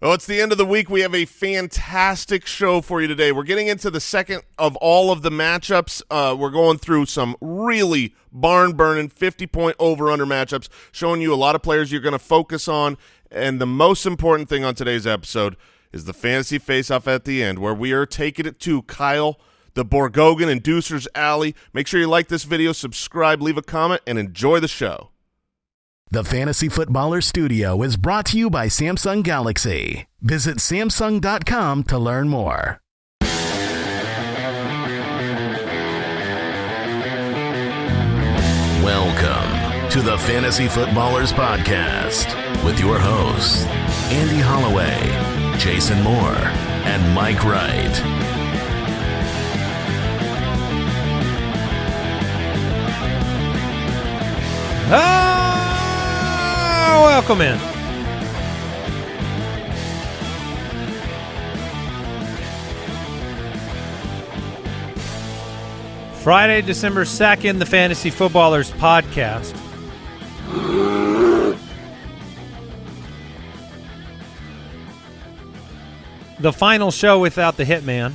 Well, it's the end of the week. We have a fantastic show for you today. We're getting into the second of all of the matchups. Uh, we're going through some really barn-burning 50-point over-under matchups, showing you a lot of players you're going to focus on. And the most important thing on today's episode is the fantasy face-off at the end, where we are taking it to Kyle, the Borgogan, and Deucer's Alley. Make sure you like this video, subscribe, leave a comment, and enjoy the show. The Fantasy Footballer Studio is brought to you by Samsung Galaxy. Visit Samsung.com to learn more. Welcome to the Fantasy Footballers Podcast with your hosts, Andy Holloway, Jason Moore, and Mike Wright. Ah, welcome in. Friday, December 2nd, the Fantasy Footballers Podcast. The final show without the Hitman.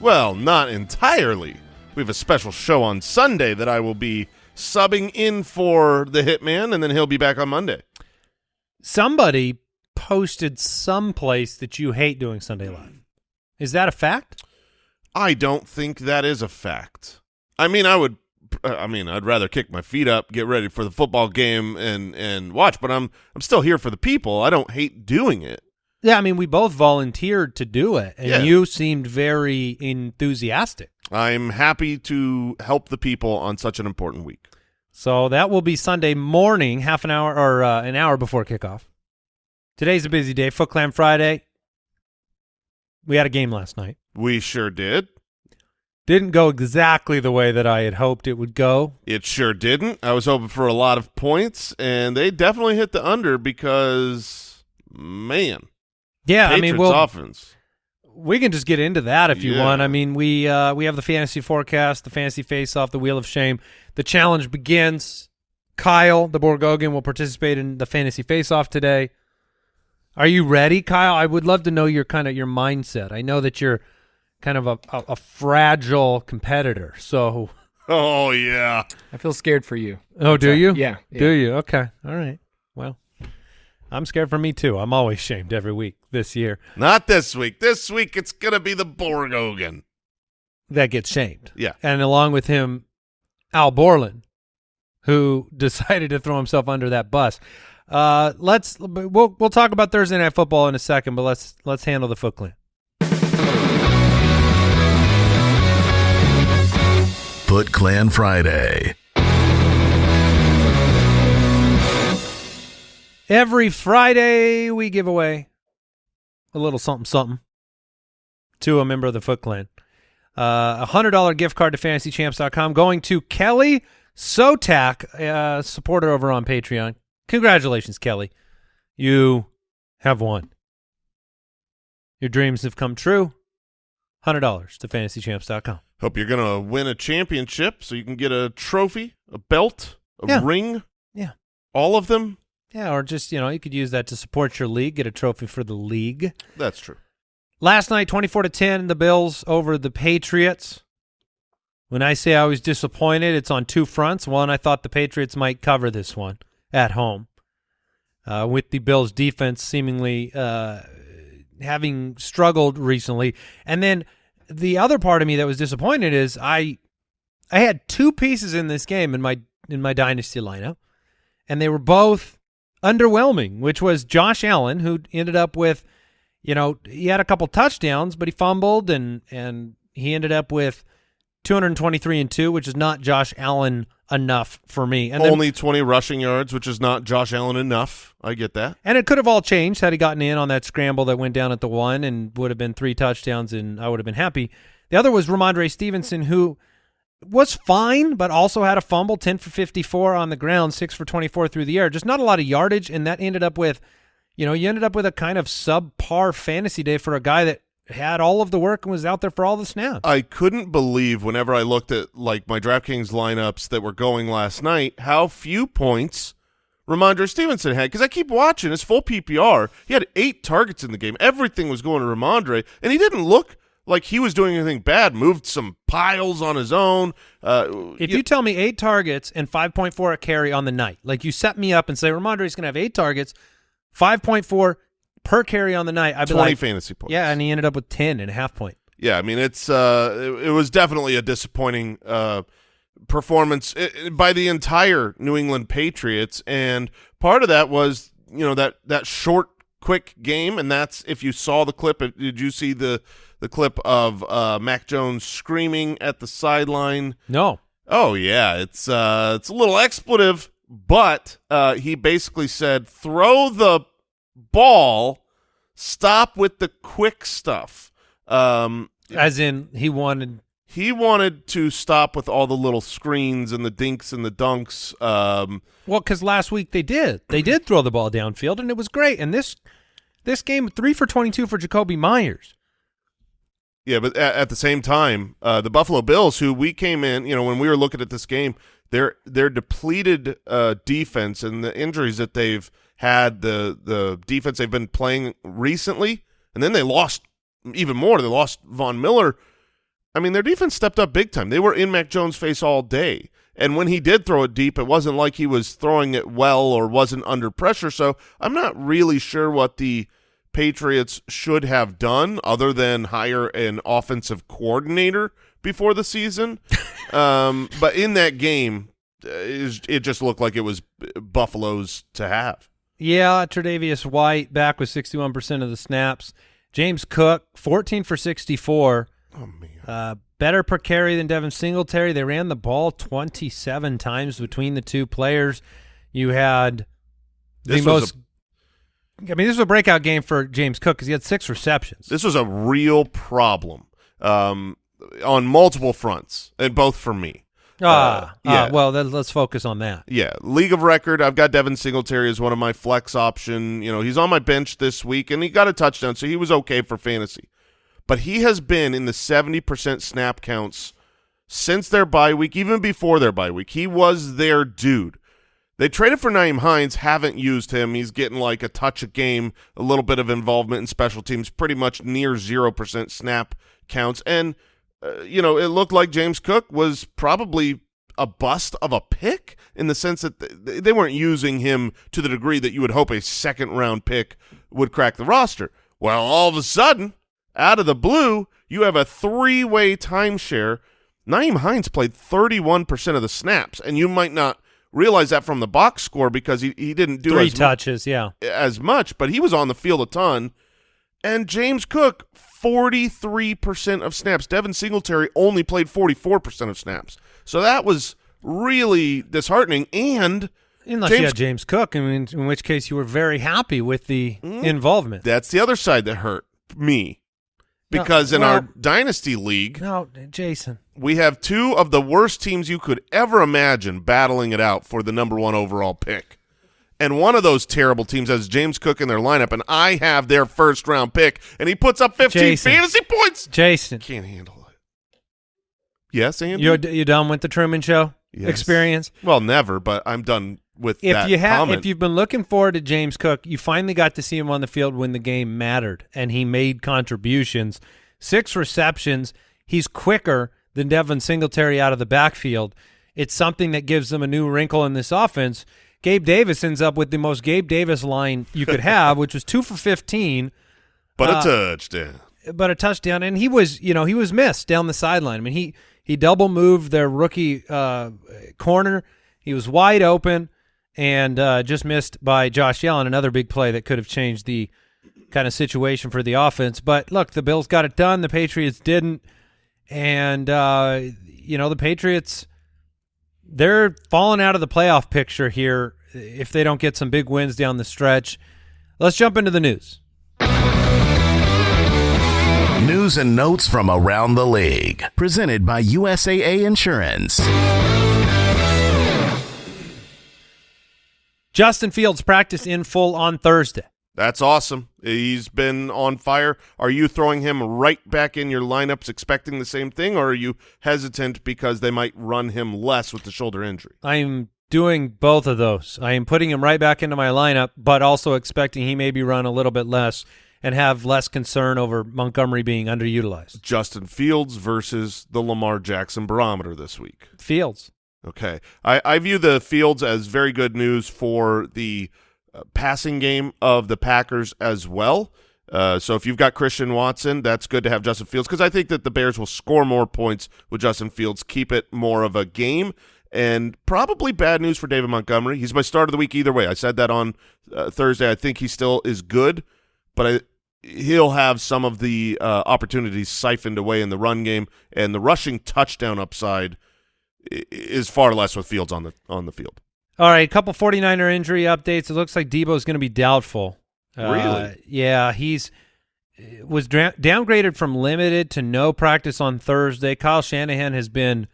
Well, not entirely. We have a special show on Sunday that I will be subbing in for the Hitman, and then he'll be back on Monday. Somebody posted someplace that you hate doing Sunday Live. Is that a fact? I don't think that is a fact. I mean, I would. Uh, I mean, I'd rather kick my feet up, get ready for the football game, and and watch. But I'm I'm still here for the people. I don't hate doing it. Yeah, I mean, we both volunteered to do it, and Yeah. you seemed very enthusiastic. I'm happy to help the people on such an important week. So that will be Sunday morning, half an hour or uh, an hour before kickoff. Today's a busy day. Foot Clan Friday. We had a game last night. We sure did. Didn't go exactly the way that I had hoped it would go. It sure didn't. I was hoping for a lot of points, and they definitely hit the under because, man, Yeah, Patriots I mean, we'll, offense. We can just get into that if you Yeah. want. I mean, we uh, we have the fantasy forecast, the fantasy face off, the wheel of shame. The challenge begins. Kyle, the Borgogan, will participate in the fantasy face off today. Are you ready, Kyle? I would love to know your kind of your mindset. I know that you're kind of a, a, a fragile competitor. So, Oh yeah, I feel scared for you. oh, do you? Yeah. yeah. Do you? Okay. All right. Well, I'm scared for me too. I'm always shamed every week this year. not this week. This week it's gonna be the Borgogan. that gets shamed. Yeah. And along with him, Al Borland, who decided to throw himself under that bus. Uh, let's we'll we'll talk about Thursday night football in a second, but let's let's handle the Foot Clan. Foot Clan Friday. Every Friday we give away a little something something to a member of the Foot Clan. Uh, a hundred dollar gift card to fantasychamps.com going to Kelly Sotak, uh, supporter over on Patreon. Congratulations, Kelly. You have won. Your dreams have come true. Hundred dollars to fantasychamps.com. Hope you're gonna win a championship so you can get a trophy, a belt, a Yeah. ring, Yeah. all of them. Yeah, or just, you know, you could use that to support your league, get a trophy for the league. That's true. Last night, 24 to 10, the Bills over the Patriots. When I say I was disappointed, it's on two fronts. One, I thought the Patriots might cover this one at home, uh, with the Bills' defense seemingly uh, having struggled recently. And then the other part of me that was disappointed is I, I had two pieces in this game in my in my dynasty lineup, and they were both underwhelming. Which was Josh Allen, who ended up with you know, he had a couple touchdowns, but he fumbled and and he ended up with 223 and 2, which is not Josh Allen enough for me. And then, Only 20 rushing yards, which is not Josh Allen enough. I get that. and it could have all changed had he gotten in on that scramble that went down at the one and would have been three touchdowns and I would have been happy. The other was Rhamondre Stevenson who was fine, but also had a fumble, 10 for 54 on the ground, 6 for 24 through the air. Just not a lot of yardage, and that ended up with, you know, you ended up with a kind of subpar fantasy day for a guy that had all of the work and was out there for all the snaps. I couldn't believe whenever I looked at like my DraftKings lineups that were going last night how few points Rhamondre Stevenson had because I keep watching his full PPR. He had eight targets in the game. Everything was going to Rhamondre, and he didn't look like he was doing anything bad. Moved some piles on his own. Uh, If you tell me eight targets and 5.4 a carry on the night, like you set me up and say Rhamondre's going to have eight targets, 5.4 per carry on the night, I'd be 20 like, fantasy points. yeah, and he ended up with 10 and a half point. Yeah, I mean it's uh it, it was definitely a disappointing uh performance i i- by the entire New England Patriots and part of that was, you know, that that short quick game and that's if you saw the clip did you see the the clip of uh Mac Jones screaming at the sideline No. Oh yeah, it's uh it's a little expletive, but uh he basically said throw the ball, stop with the quick stuff. Um As in, he wanted. He wanted to stop with all the little screens and the dinks and the dunks. Um Well, because last week they did. They did throw the ball downfield, and it was great. And this this game, three for 22 for Jakobi Meyers. Yeah, but at, at the same time, uh, the Buffalo Bills, who we came in, you know, when we were looking at this game, their their depleted uh, defense and the injuries that they've had, the the defense they've been playing recently, and then they lost even more. They lost Von Miller. I mean, their defense stepped up big time. They were in Mac Jones' face all day. And when he did throw it deep, it wasn't like he was throwing it well or wasn't under pressure. So I'm not really sure what the Patriots should have done other than hire an offensive coordinator before the season. um, but in that game, uh, it it just looked like it was Buffalo's to have. Yeah, Tre'Davious White back with 61% of the snaps. James Cook, 14 for 64. Oh, man. Uh, better per carry than Devin Singletary. They ran the ball 27 times between the two players. You had the This most. I mean, this was a breakout game for James Cook because he had six receptions. This was a real problem um, on multiple fronts, and both for me. ah, yeah. ah, well, then let's focus on that. Yeah, league of record. I've got Devin Singletary as one of my flex option. You know, he's on my bench this week, and he got a touchdown, so he was okay for fantasy. But he has been in the seventy percent snap counts since their bye week, even before their bye week. He was their dude. They traded for Nyheim Hines, haven't used him. He's getting like a touch a game, a little bit of involvement in special teams, pretty much near 0% snap counts. And, uh, you know, it looked like James Cook was probably a bust of a pick in the sense that th- they weren't using him to the degree that you would hope a second round pick would crack the roster. Well, all of a sudden, out of the blue, you have a three way timeshare. Nyheim Hines played 31% of the snaps, and you might not realize that from the box score because he, he didn't do Three as, touches, yeah. as much, but he was on the field a ton. And James Cook, 43% of snaps. Devin Singletary only played 44% of snaps. So that was really disheartening. And Unless James- you had James Cook, I mean, in which case you were very happy with the Mm. involvement. that's the other side that hurt me. No, Because in well- our dynasty league, No, Jason. we have two of the worst teams you could ever imagine battling it out for the number one overall pick. And one of those terrible teams has James Cook in their lineup, and I have their first round pick, and he puts up 15 Jason. fantasy points. Jason, Can't handle it. Yes, Andy? you you done with the Truman Show Yes. experience? Well, never, but I'm done with If that you have, comment. if you've been looking forward to James Cook, you finally got to see him on the field when the game mattered, and he made contributions. Six receptions. He's quicker than Devin Singletary out of the backfield. It's something that gives them a new wrinkle in this offense. Gabe Davis ends up with the most Gabe Davis line you could have, which was two for fifteen. but uh, a touchdown. but a touchdown, and he was, you know, he was missed down the sideline. I mean, he he double moved their rookie uh, corner. He was wide open and uh, just missed by Josh Allen. Another big play that could have changed the kind of situation for the offense. But look, the Bills got it done. The Patriots didn't, and uh, you know, the Patriots they're falling out of the playoff picture here if they don't get some big wins down the stretch. Let's jump into the news. News and notes from around the league. Presented by USAA Insurance. Justin Fields practiced in full on Thursday. That's awesome. He's been on fire. Are you throwing him right back in your lineups expecting the same thing, or are you hesitant because they might run him less with the shoulder injury? I'm doing both of those. I am putting him right back into my lineup, but also expecting he maybe run a little bit less and have less concern over Montgomery being underutilized. Justin Fields versus the Lamar Jackson barometer this week. Fields. Okay. I, I view the Fields as very good news for the uh, passing game of the Packers as well. Uh, so if you've got Christian Watson, that's good to have Justin Fields because I think that the Bears will score more points with Justin Fields, keep it more of a game, and probably bad news for David Montgomery. He's my start of the week either way. I said that on uh, Thursday. I think he still is good, but I, he'll have some of the uh, opportunities siphoned away in the run game, and the rushing touchdown upside is far less with Fields on the on the field. All right, a couple 49er injury updates. It looks like Deebo is going to be doubtful. Really? Uh, yeah, he's was dra- downgraded from limited to no practice on Thursday. Kyle Shanahan has been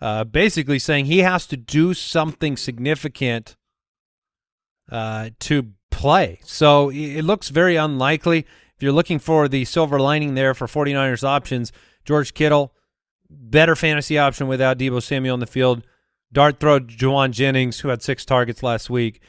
uh, basically saying he has to do something significant uh, to play. So it looks very unlikely. If you're looking for the silver lining there for 49ers options, George Kittle, better fantasy option without Deebo Samuel on the field. Dart throw Jauan Jennings, who had six targets last week.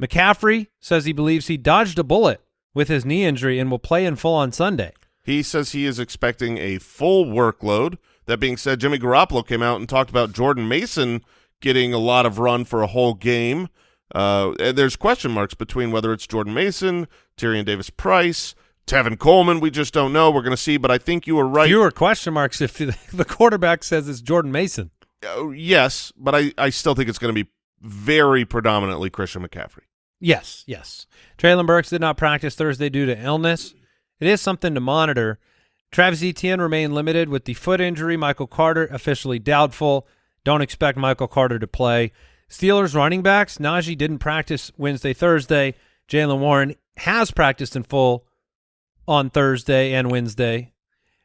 McCaffrey says he believes he dodged a bullet with his knee injury and will play in full on Sunday. He says he is expecting a full workload. That being said, Jimmy Garoppolo came out and talked about Jordan Mason getting a lot of run for a whole game. Uh, there's question marks between whether it's Jordan Mason, Tyrion Davis Price, Tevin Coleman. We just don't know. We're going to see, but I think you were right. Fewer question marks if the quarterback says it's Jordan Mason. Uh, yes, but I, I still think it's going to be very predominantly Christian McCaffrey. Yes, yes. Treylon Burks did not practice Thursday due to illness. It is something to monitor. Travis Etienne remained limited with the foot injury. Michael Carter officially doubtful. Don't expect Michael Carter to play. Steelers running backs, Najee didn't practice Wednesday, Thursday. Jaylen Warren has practiced in full on Thursday and Wednesday.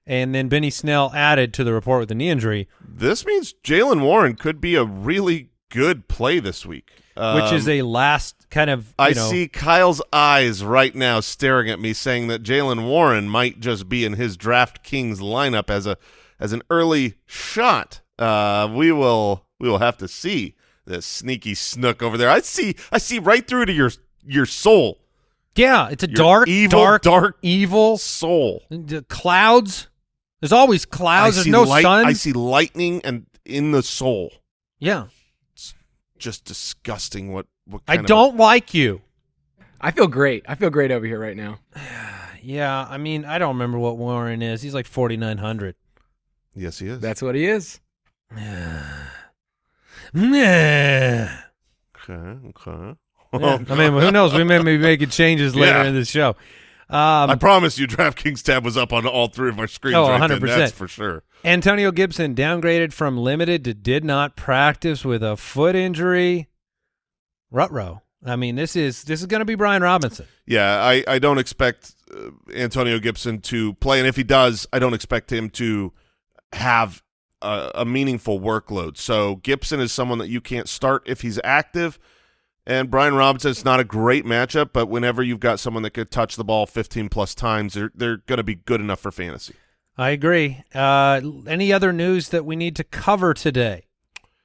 And then Benny Snell added to the report with a knee injury. This means Jaylen Warren could be a really good play this week. Um, which is um, a last kind of. I know, see Kyle's eyes right now staring at me, saying that Jaylen Warren might just be in his DraftKings lineup as a as an early shot. Uh, we will we will have to see this sneaky snook over there. I see I see right through to your your soul. Yeah, it's a your dark, evil, dark, dark, evil soul. The clouds. There's always clouds. There's no light, sun. I see lightning and in the soul. Yeah it's just disgusting. What? what I don't like you. I feel great. I feel great over here right now. yeah, I mean, I don't remember what Warren is. He's like forty nine hundred. Yes, he is. That's what he is. okay, okay. Yeah, I mean, who knows? We may be making changes later yeah. in the show. Um, I promise you, DraftKings tab was up on all three of our screens. Oh, right 100%. Then. That's for sure. Antonio Gibson downgraded from limited to did not practice with a foot injury. Rutro. I mean, this is this is going to be Brian Robinson. Yeah, I I don't expect uh, Antonio Gibson to play, and if he does, I don't expect him to have a, a meaningful workload. So Gibson is someone that you can't start if he's active. And Brian Robinson, it's not a great matchup, but whenever you've got someone that could touch the ball 15 plus times, they're, they're going to be good enough for fantasy. I agree. Uh, any other news that we need to cover today?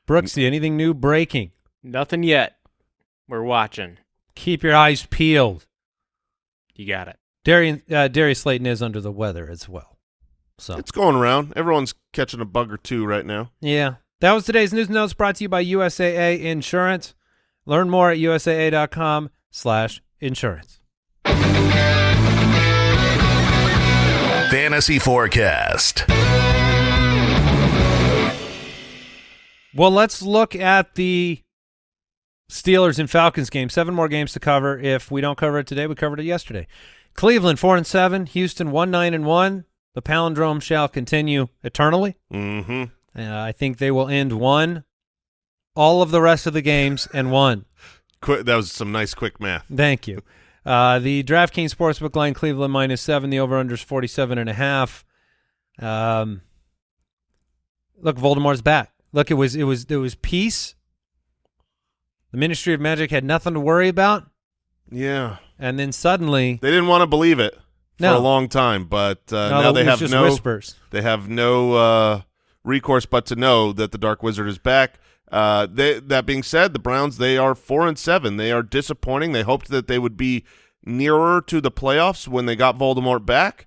Brooksy, anything new breaking? Nothing yet. We're watching. Keep your eyes peeled. You got it. Darian, uh, Darius Slayton is under the weather as well. So It's going around. Everyone's catching a bug or two right now. Yeah. That was today's news notes brought to you by USAA Insurance. Learn more at usaa.com slash insurance. Fantasy Forecast. Well, let's look at the Steelers and Falcons game. Seven more games to cover. If we don't cover it today, we covered it yesterday. Cleveland four and seven, Houston one nine and one. The palindrome shall continue eternally. Mm-hmm. Uh, I think they will end one, all of the rest of the games, and won. That was some nice quick math. Thank you. Uh, the DraftKings Sportsbook line, Cleveland minus seven. The over-under is 47 and a half. Um, look, Voldemort's back. Look, it was it was it was peace. The Ministry of Magic had nothing to worry about. Yeah. And then suddenly they didn't want to believe it for no. a long time, but uh, no, now they have no whispers. They have no uh, recourse but to know that the Dark Wizard is back. Uh, they, that being said, the Browns they are four and seven. They are disappointing. They hoped that they would be nearer to the playoffs when they got Voldemort back.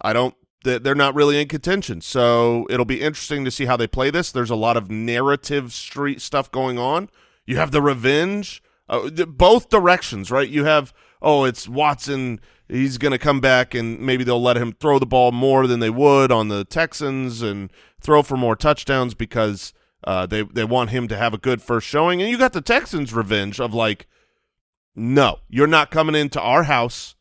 I don't. They're not really in contention, so it'll be interesting to see how they play this. There's a lot of narrative street stuff going on. You have the revenge, uh, both directions, right? You have oh, it's Watson. He's going to come back, and maybe they'll let him throw the ball more than they would on the Texans and throw for more touchdowns because uh, they they want him to have a good first showing. And you got the Texans' revenge of like, no, you're not coming into our house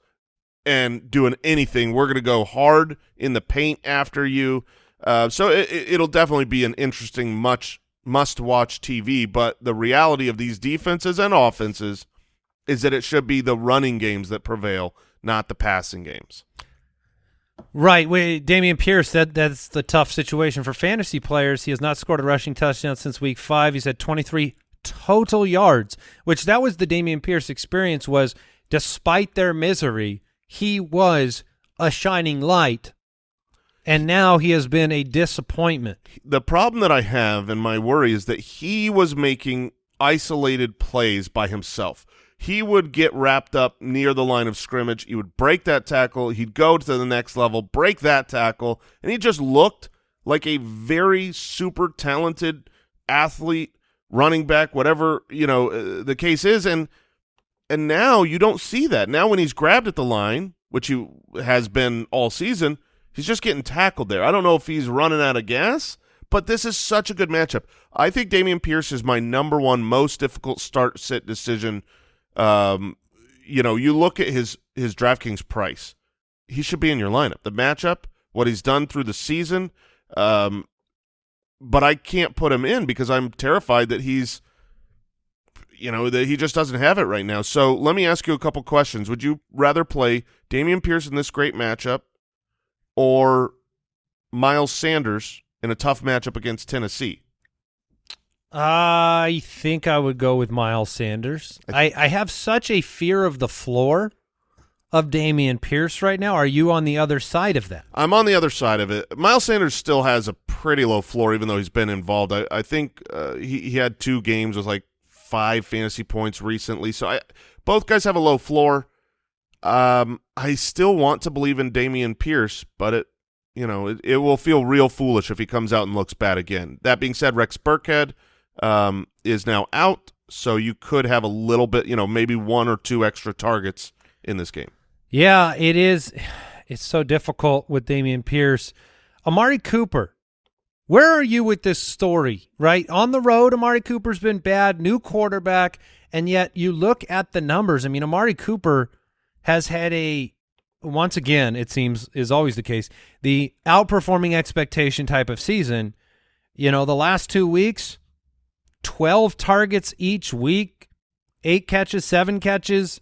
and doing anything. We're going to go hard in the paint after you. Uh, so it, will definitely be an interesting, much must-watch TV. But the reality of these defenses and offenses is that it should be the running games that prevail, not the passing games. Right. Wait, Dameon Pierce, that that's the tough situation for fantasy players. He has not scored a rushing touchdown since week five. He's had 23 total yards, which that was the Dameon Pierce experience was despite their misery, he was a shining light. And now he has been a disappointment. The problem that I have and my worry is that he was making isolated plays by himself he would get wrapped up near the line of scrimmage. He would break that tackle. He'd go to the next level, break that tackle, and he just looked like a very super talented athlete, running back, whatever you know uh, the case is. And and now you don't see that. Now when he's grabbed at the line, which he has been all season, he's just getting tackled there. I don't know if he's running out of gas, but this is such a good matchup. I think Dameon Pierce is my number one most difficult start sit decision um, you know, you look at his his DraftKings price. He should be in your lineup. The matchup, what he's done through the season, um, but I can't put him in because I'm terrified that he's, you know, that he just doesn't have it right now. So let me ask you a couple questions. Would you rather play Dameon Pierce in this great matchup, or Miles Sanders in a tough matchup against Tennessee? I think I would go with Miles Sanders. I, I have such a fear of the floor of Dameon Pierce right now. Are you on the other side of that? I'm on the other side of it. Miles Sanders still has a pretty low floor, even though he's been involved. I, I think uh, he, he had two games with like five fantasy points recently. So I, both guys have a low floor. Um, I still want to believe in Dameon Pierce, but it, you know, it, it will feel real foolish if he comes out and looks bad again. That being said, Rex Burkhead – um, is now out, so you could have a little bit, you know, maybe one or two extra targets in this game. Yeah, it is. It's so difficult with Dameon Pierce. Amari Cooper, where are you with this story, right? On the road, Amari Cooper's been bad, new quarterback, and yet you look at the numbers. I mean, Amari Cooper has had a, once again, it seems is always the case, the outperforming expectation type of season. You know, the last two weeks, 12 targets each week, eight catches, seven catches.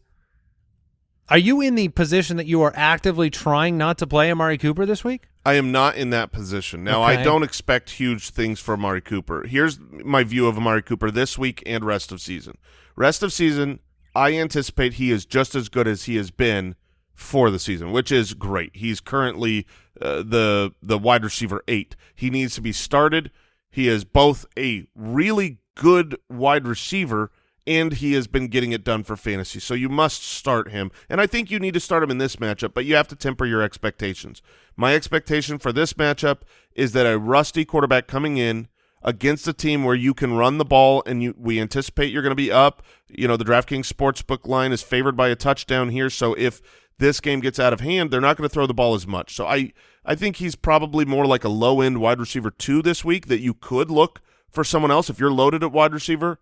Are you in the position that you are actively trying not to play Amari Cooper this week? I am not in that position. Now, okay. I don't expect huge things for Amari Cooper. Here's my view of Amari Cooper this week and rest of season. Rest of season, I anticipate he is just as good as he has been for the season, which is great. He's currently uh, the the wide receiver eight. He needs to be started. He is both a really good wide receiver, and he has been getting it done for fantasy. So you must start him. And I think you need to start him in this matchup, but you have to temper your expectations. My expectation for this matchup is that a rusty quarterback coming in against a team where you can run the ball and you we anticipate you're going to be up. You know, the DraftKings Sportsbook line is favored by a touchdown here, so if this game gets out of hand, they're not going to throw the ball as much. So I I think he's probably more like a low-end wide receiver 2 this week that you could look for someone else if you're loaded at wide receiver.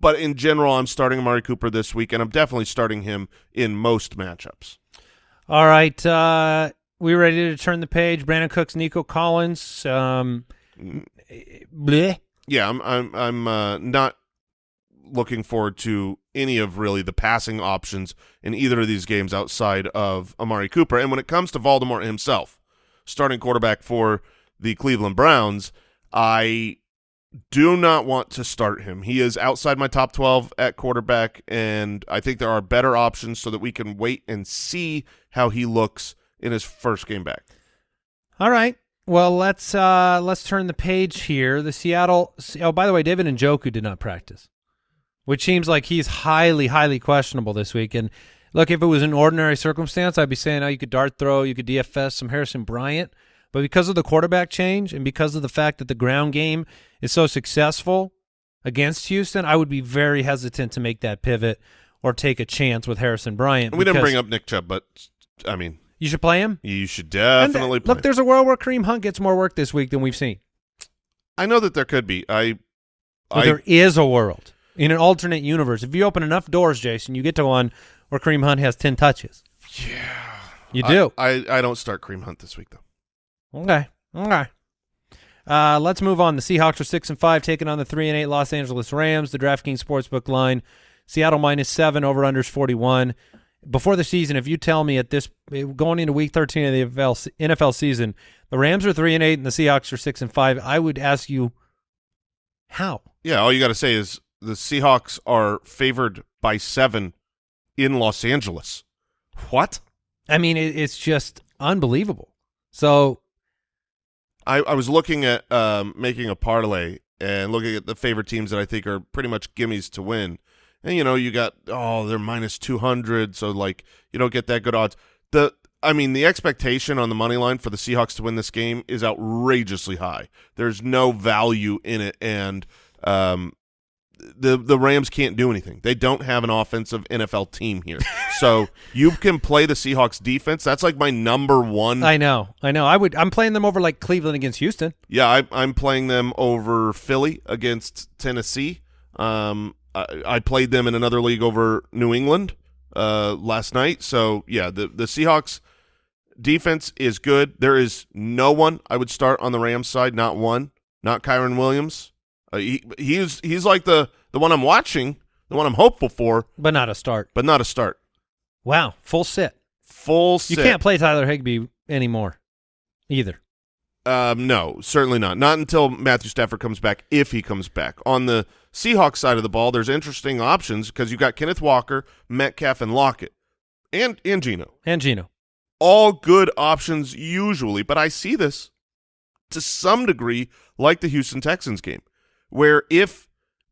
But in general, I'm starting Amari Cooper this week, and I'm definitely starting him in most matchups. All right. Uh, we ready to turn the page? Brandin Cooks, Nico Collins. Um, bleh. Yeah, I'm. I'm. I'm uh, not looking forward to any of really the passing options in either of these games outside of Amari Cooper. And when it comes to Voldemort himself, starting quarterback for the Cleveland Browns, I do not want to start him. He is outside my top 12 at quarterback, and I think there are better options so that we can wait and see how he looks in his first game back. All right. Well, let's uh let's turn the page here. The Seattle. Oh, by the way, David and Njoku did not practice, which seems like he's highly, highly questionable this week. And look, if it was an ordinary circumstance, I'd be saying, oh, you could dart throw, you could DFS some Harrison Bryant. But because of the quarterback change and because of the fact that the ground game is so successful against Houston, I would be very hesitant to make that pivot or take a chance with Harrison Bryant. We didn't bring up Nick Chubb, but I mean, You should play him. you should And, uh, definitely play. look. There's a world where Kareem Hunt gets more work this week than we've seen. I know that there could be. I, Well, I there is a world in an alternate universe. If you open enough doors, Jason, you get to one where Kareem Hunt has ten touches. Yeah, you do. I, I, I don't start Kareem Hunt this week though. Okay, okay. Uh, let's move on. The Seahawks are six and five, taking on the three and eight Los Angeles Rams. The DraftKings Sportsbook line: Seattle minus seven, over unders forty one. Before the season, if you tell me at this going into Week thirteen of the NFL, NFL season, the Rams are three and eight and the Seahawks are six and five, I would ask you how. Yeah, all you got to say is the Seahawks are favored by seven in Los Angeles. What? I mean, it, it's just unbelievable. So I, I was looking at um, making a parlay and looking at the favorite teams that I think are pretty much gimmies to win. And you know, you got oh, they're minus two hundred, so like you don't get that good odds. The I mean, the expectation on the money line for the Seahawks to win this game is outrageously high. There's no value in it, and um, the the Rams can't do anything. They don't have an offensive NFL team here, so you can play the Seahawks defense. That's like my number one I know, I know. I would. I'm playing them over like Cleveland against Houston. Yeah, I, I'm playing them over Philly against Tennessee. Um, I, I played them in another league over New England uh, last night. So yeah, the the Seahawks defense is good. There is no one I would start on the Rams side. Not one. Not Kyren Williams. Uh, he he's he's like the the one I'm watching, the one I'm hopeful for, but not a start. but not a start. Wow, full sit. Full. You can't play Tyler Higbee anymore, either. Um, no, certainly not. Not until Matthew Stafford comes back, if he comes back. On the Seahawks side of the ball, there's interesting options because you've got Kenneth Walker, Metcalf, and Lockett, and and Geno. And Geno. All good options usually, but I see this to some degree like the Houston Texans game, where if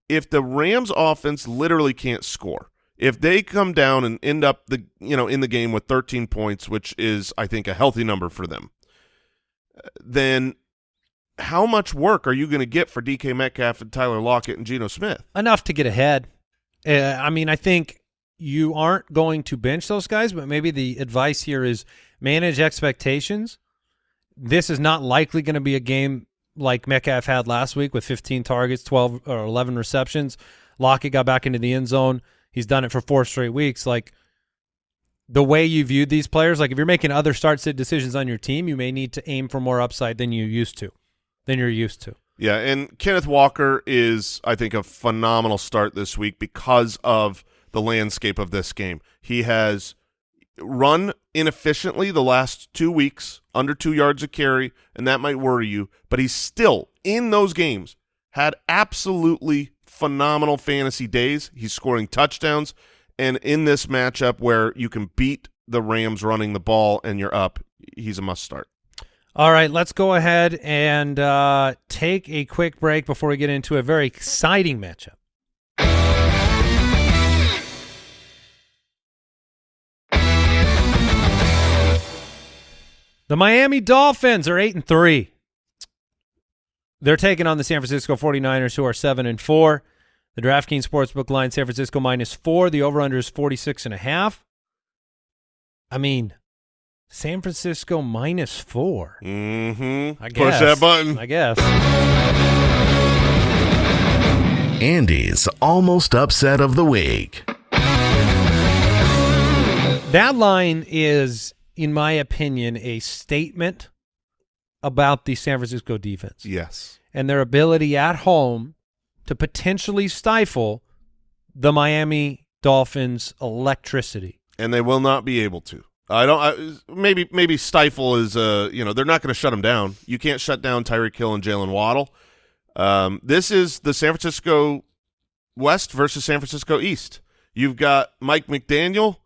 if the Rams offense literally can't score, if they come down and end up the you know in the game with 13 points, which is I think a healthy number for them, then how much work are you going to get for DK Metcalf and Tyler Lockett and Geno Smith? Enough to get ahead. Uh, I mean, I think you aren't going to bench those guys, but maybe the advice here is manage expectations. This is not likely going to be a game like Metcalf had last week with 15 targets, 12 or 11 receptions. Lockett got back into the end zone. He's done it for four straight weeks. Like the way you viewed these players, like if you're making other start sit decisions on your team, you may need to aim for more upside than you used to, than you're used to. Yeah, and Kenneth Walker is, I think, a phenomenal start this week because of the landscape of this game. He has run inefficiently the last two weeks, under two yards a carry, and that might worry you, but he's still, in those games, had absolutely phenomenal fantasy days. He's scoring touchdowns, and in this matchup where you can beat the Rams running the ball and you're up, he's a must start. All right, let's go ahead and uh, take a quick break before we get into a very exciting matchup. The Miami Dolphins are 8 and 3. They're taking on the San Francisco 49ers who are 7 and 4. The DraftKings Sportsbook line San Francisco minus 4, the over under is 46 and a half. I mean, San Francisco minus 4. Mm-hmm. I Push that button. I guess. Andy's almost upset of the week. That line is, in my opinion, a statement about the San Francisco defense Yes. and their ability at home to potentially stifle the Miami Dolphins' electricity. and they will not be able to. I don't. I, maybe maybe stifle is uh you know they're not going to shut them down. You can't shut down Tyreek Hill and Jaylen Waddle. Um, this is the San Francisco West versus San Francisco East. You've got Mike McDaniel.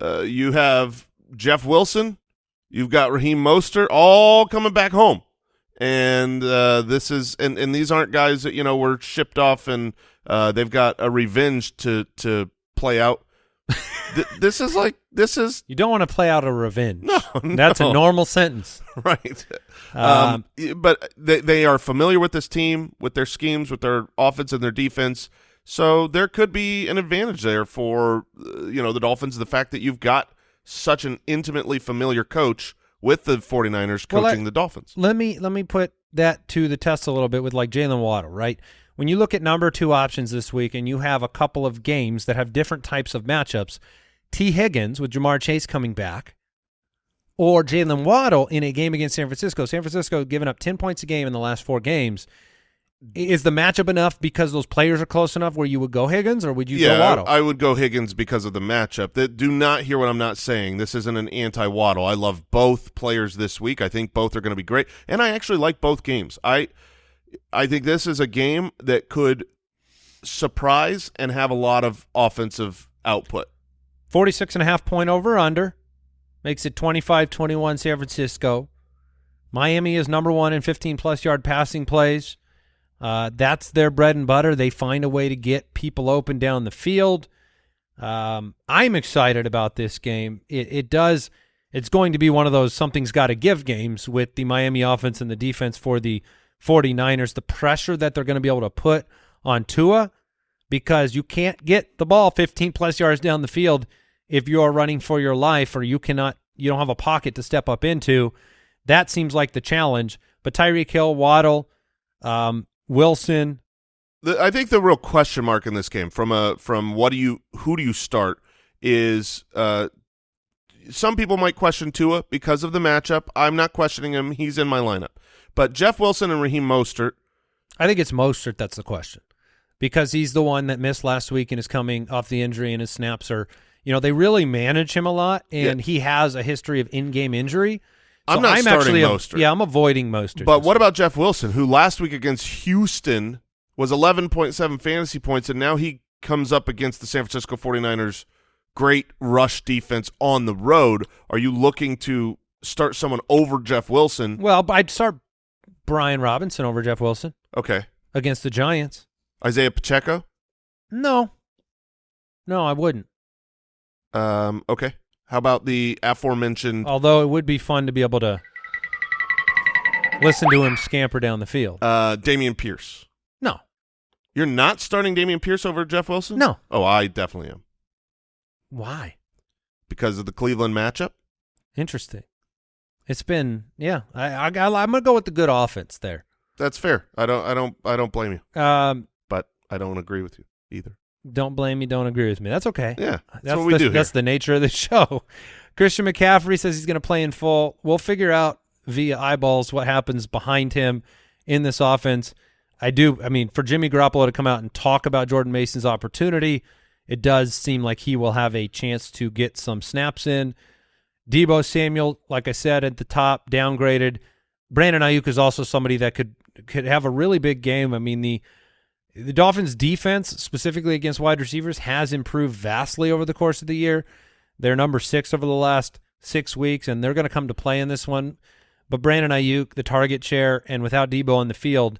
Uh, you have Jeff Wilson. You've got Raheem Mostert, all coming back home. and uh, this is and and these aren't guys that you know were shipped off and uh, they've got a revenge to to play out. Th- this is like this is You don't want to play out a revenge. no, That's a normal sentence. right. Um, Um, but they they are familiar with this team, with their schemes, with their offense and their defense. So there could be an advantage there for uh, you know the Dolphins. The fact that you've got such an intimately familiar coach with the 49ers Well, coaching I- the Dolphins. let me let me put that to the test a little bit with like Jaylen Waddle, right? When you look at number two options this week and you have a couple of games that have different types of matchups, Tee Higgins with Ja'Marr Chase coming back, or Jaylen Waddle in a game against San Francisco. San Francisco giving up ten points a game in the last four games. Is the matchup enough because those players are close enough where you would go Higgins or would you yeah, go Waddle? I, I would go Higgins because of the matchup. That do not hear what I'm not saying. This isn't an anti-Waddle. I love both players this week. I think both are going to be great, and I actually like both games. I I think this is a game that could surprise and have a lot of offensive output. 46 and a half point over under makes it 25-21 San Francisco. Miami is number one in 15 plus yard passing plays. Uh, that's their bread and butter. They find a way to get people open down the field. Um, I'm excited about this game. It, it does. It's going to be one of those something's got to give games with the Miami offense and the defense for the 49ers. The pressure that they're going to be able to put on Tua because you can't get the ball 15 plus yards down the field if you are running for your life or you cannot you don't have a pocket to step up into. That seems like the challenge. But Tyreek Hill, Waddle, um, Wilson, The, I think the real question mark in this game, from a from what do you who do you start, is uh, some people might question Tua because of the matchup. I'm not questioning him; he's in my lineup. But Jeff Wilson and Raheem Mostert, I think it's Mostert that's the question because he's the one that missed last week and is coming off the injury and his snaps are, you know, they really manage him a lot and Yeah. he has a history of in-game injury. I'm not starting actually Mostert. yeah, I'm avoiding Mostert. But what week. about Jeff Wilson, who last week against Houston was 11.7 fantasy points, and now he comes up against the San Francisco 49ers' great rush defense on the road? Are you looking to start someone over Jeff Wilson? Well, I'd start Brian Robinson over Jeff Wilson Okay. against the Giants. Isaiah Pacheco? No. No, I wouldn't. Um, okay. How about the aforementioned Although it would be fun to be able to listen to him scamper down the field. uh, Dameon Pierce? No. You're not starting Dameon Pierce over Jeff Wilson? No. Oh, I definitely am Why? because of the Cleveland matchup. Interesting. It's been yeah. I, I I'm gonna go with the good offense there. That's fair. I don't. I don't. I don't blame you, Um, but I don't agree with you either. Don't blame me. Don't agree with me. That's okay. Yeah, that's, That's what we the, do That's the nature of the show. Christian McCaffrey says he's going to play in full. We'll figure out via eyeballs what happens behind him in this offense. I do. I mean, for Jimmy Garoppolo to come out and talk about Jordan Mason's opportunity, it does seem like he will have a chance to get some snaps in. Deebo Samuel, like I said at the top, downgraded. Brandon Aiyuk is also somebody that could could have a really big game. I mean the the Dolphins' defense, specifically against wide receivers, has improved vastly over the course of the year. They're number six over the last six weeks, and they're going to come to play in this one. But Brandon Aiyuk, the target share, and without Deebo on the field,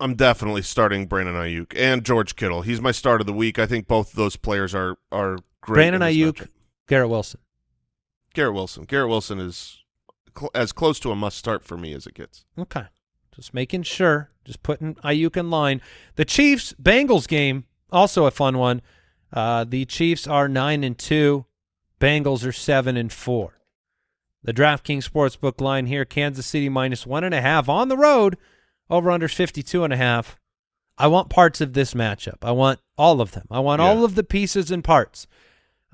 I'm definitely starting Brandon Aiyuk and George Kittle. He's my start of the week. I think both of those players are are great. Brandon Ayuk, matchup. Garrett Wilson. Garrett Wilson. Garrett Wilson is cl- as close to a must start for me as it gets. Okay. Just making sure. Just putting Aiyuk in line. The Chiefs Bengals game, also a fun one. Uh, the Chiefs are nine and two. Bengals are seven and four. The DraftKings Sportsbook line here, Kansas City minus one and a half on the road, over under 52 and a half. I want parts of this matchup. I want all of them. I want Yeah. all of the pieces and parts.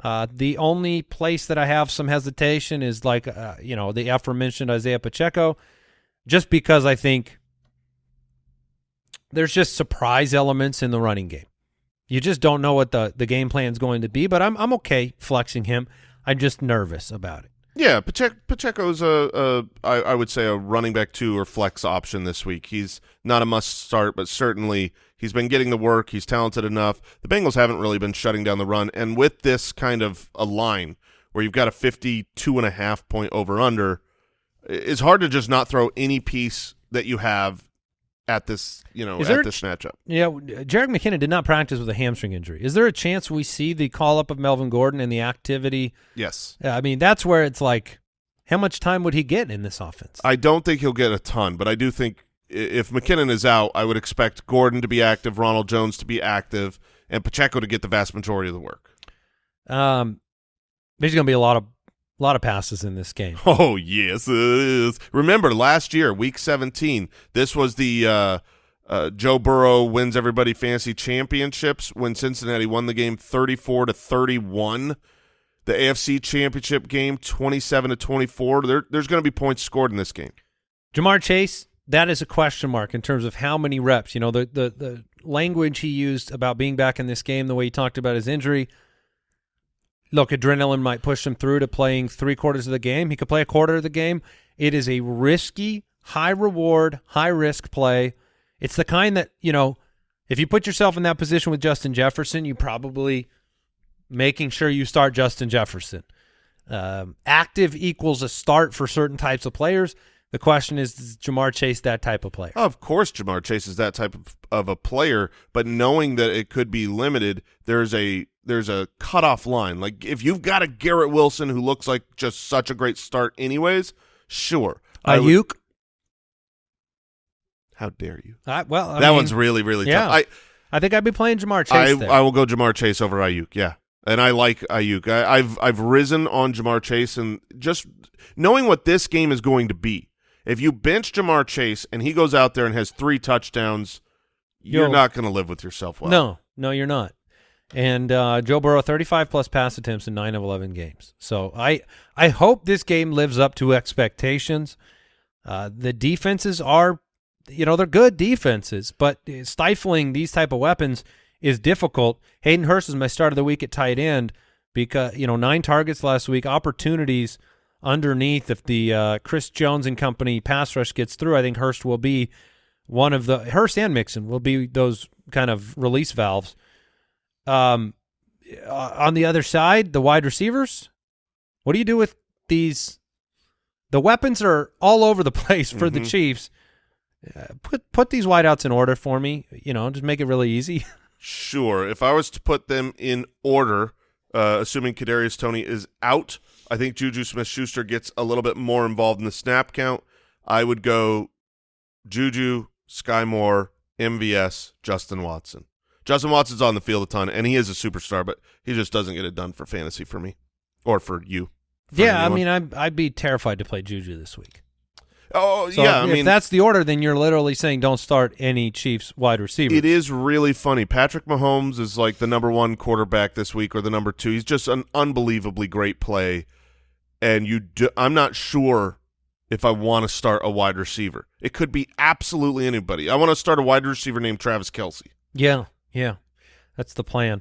Uh, the only place that I have some hesitation is like, uh, you know, the aforementioned Isaiah Pacheco, just because I think there's just surprise elements in the running game. You just don't know what the, the game plan is going to be, but I'm I'm okay flexing him. I'm just nervous about it. Yeah, Pacheco, Pacheco's a, a I, I would say a running back two or flex option this week. He's not a must start, but certainly he's been getting the work. He's talented enough. The Bengals haven't really been shutting down the run, and with this kind of a line where you've got a 52 and a half point over under, it's hard to just not throw any piece that you have at this, you know, Is at there this ch- matchup. Yeah, Jerick McKinnon did not practice with a hamstring injury. Is there a chance we see the call up of Melvin Gordon and the activity? Yes. I mean, that's where it's like, how much time would he get in this offense? I don't think he'll get a ton, but I do think if McKinnon is out, I would expect Gordon to be active, Ronald Jones to be active, and Pacheco to get the vast majority of the work. Um, there's going to be a lot of lot of passes in this game. Oh yes, it is. Remember last year, Week 17, this was the uh, uh, Joe Burrow wins everybody fantasy championships when Cincinnati won the game 34 to 31. The AFC Championship game 27 to 24. There, there's going to be points scored in this game. Ja'Marr Chase, that is a question mark in terms of how many reps. You know, the the the language he used about being back in this game, the way he talked about his injury. Look, adrenaline might push him through to playing three quarters of the game. He could play a quarter of the game. It is a risky, high reward, high risk play. It's the kind that, you know, if you put yourself in that position with Justin Jefferson, you probably making sure you start Justin Jefferson. Um, active equals a start for certain types of players. The question is, is Ja'Marr Chase that type of player? Of course, Ja'Marr Chase is that type of, of a player, but knowing that it could be limited, there's a there's a cutoff line. Like if you've got a Garrett Wilson who looks like just such a great start, anyways, sure. I Aiyuk? how dare you? I, well, I that mean, one's really really yeah. tough. I I think I'd be playing Ja'Marr I, Chase there. I will go Ja'Marr Chase over Aiyuk. Yeah, and I like Aiyuk. I, I've I've risen on Ja'Marr Chase, and just knowing what this game is going to be. If you bench Ja'Marr Chase and he goes out there and has three touchdowns, you're not going to live with yourself well. no, no, you're not. And uh, Joe Burrow, 35 plus pass attempts in nine of 11 games. So I I hope this game lives up to expectations. Uh, the defenses are, you know, they're good defenses, but stifling these type of weapons is difficult. Hayden Hurst is my start of the week at tight end because you know nine targets last week, opportunities underneath. If the uh, Chris Jones and company pass rush gets through, I think Hurst will be one of the Hurst and Mixon will be those kind of release valves. Um, uh, on the other side, the wide receivers. What do you do with these? The weapons are all over the place for the Mhm. Chiefs. Uh, put put these wideouts in order for me. You know, just make it really easy. Sure. If I was to put them in order, uh, assuming Kadarius Toney is out, I think Juju Smith-Schuster gets a little bit more involved in the snap count. I would go Juju, Sky Moore, MVS, Justin Watson. Justin Watson's on the field a ton, and he is a superstar, but he just doesn't get it done for fantasy for me or for you. for yeah, I mean, I'd I'd be terrified to play Juju this week. oh So yeah, I if mean that's the order, then you're literally saying don't start any Chiefs wide receiver. It is really funny. Patrick Mahomes is like the number one quarterback this week, or the number two. He's just an unbelievably great play, and you. Do, I'm not sure if I want to start a wide receiver. It could be absolutely anybody. I want to start a wide receiver named Travis Kelce. Yeah, yeah, that's the plan.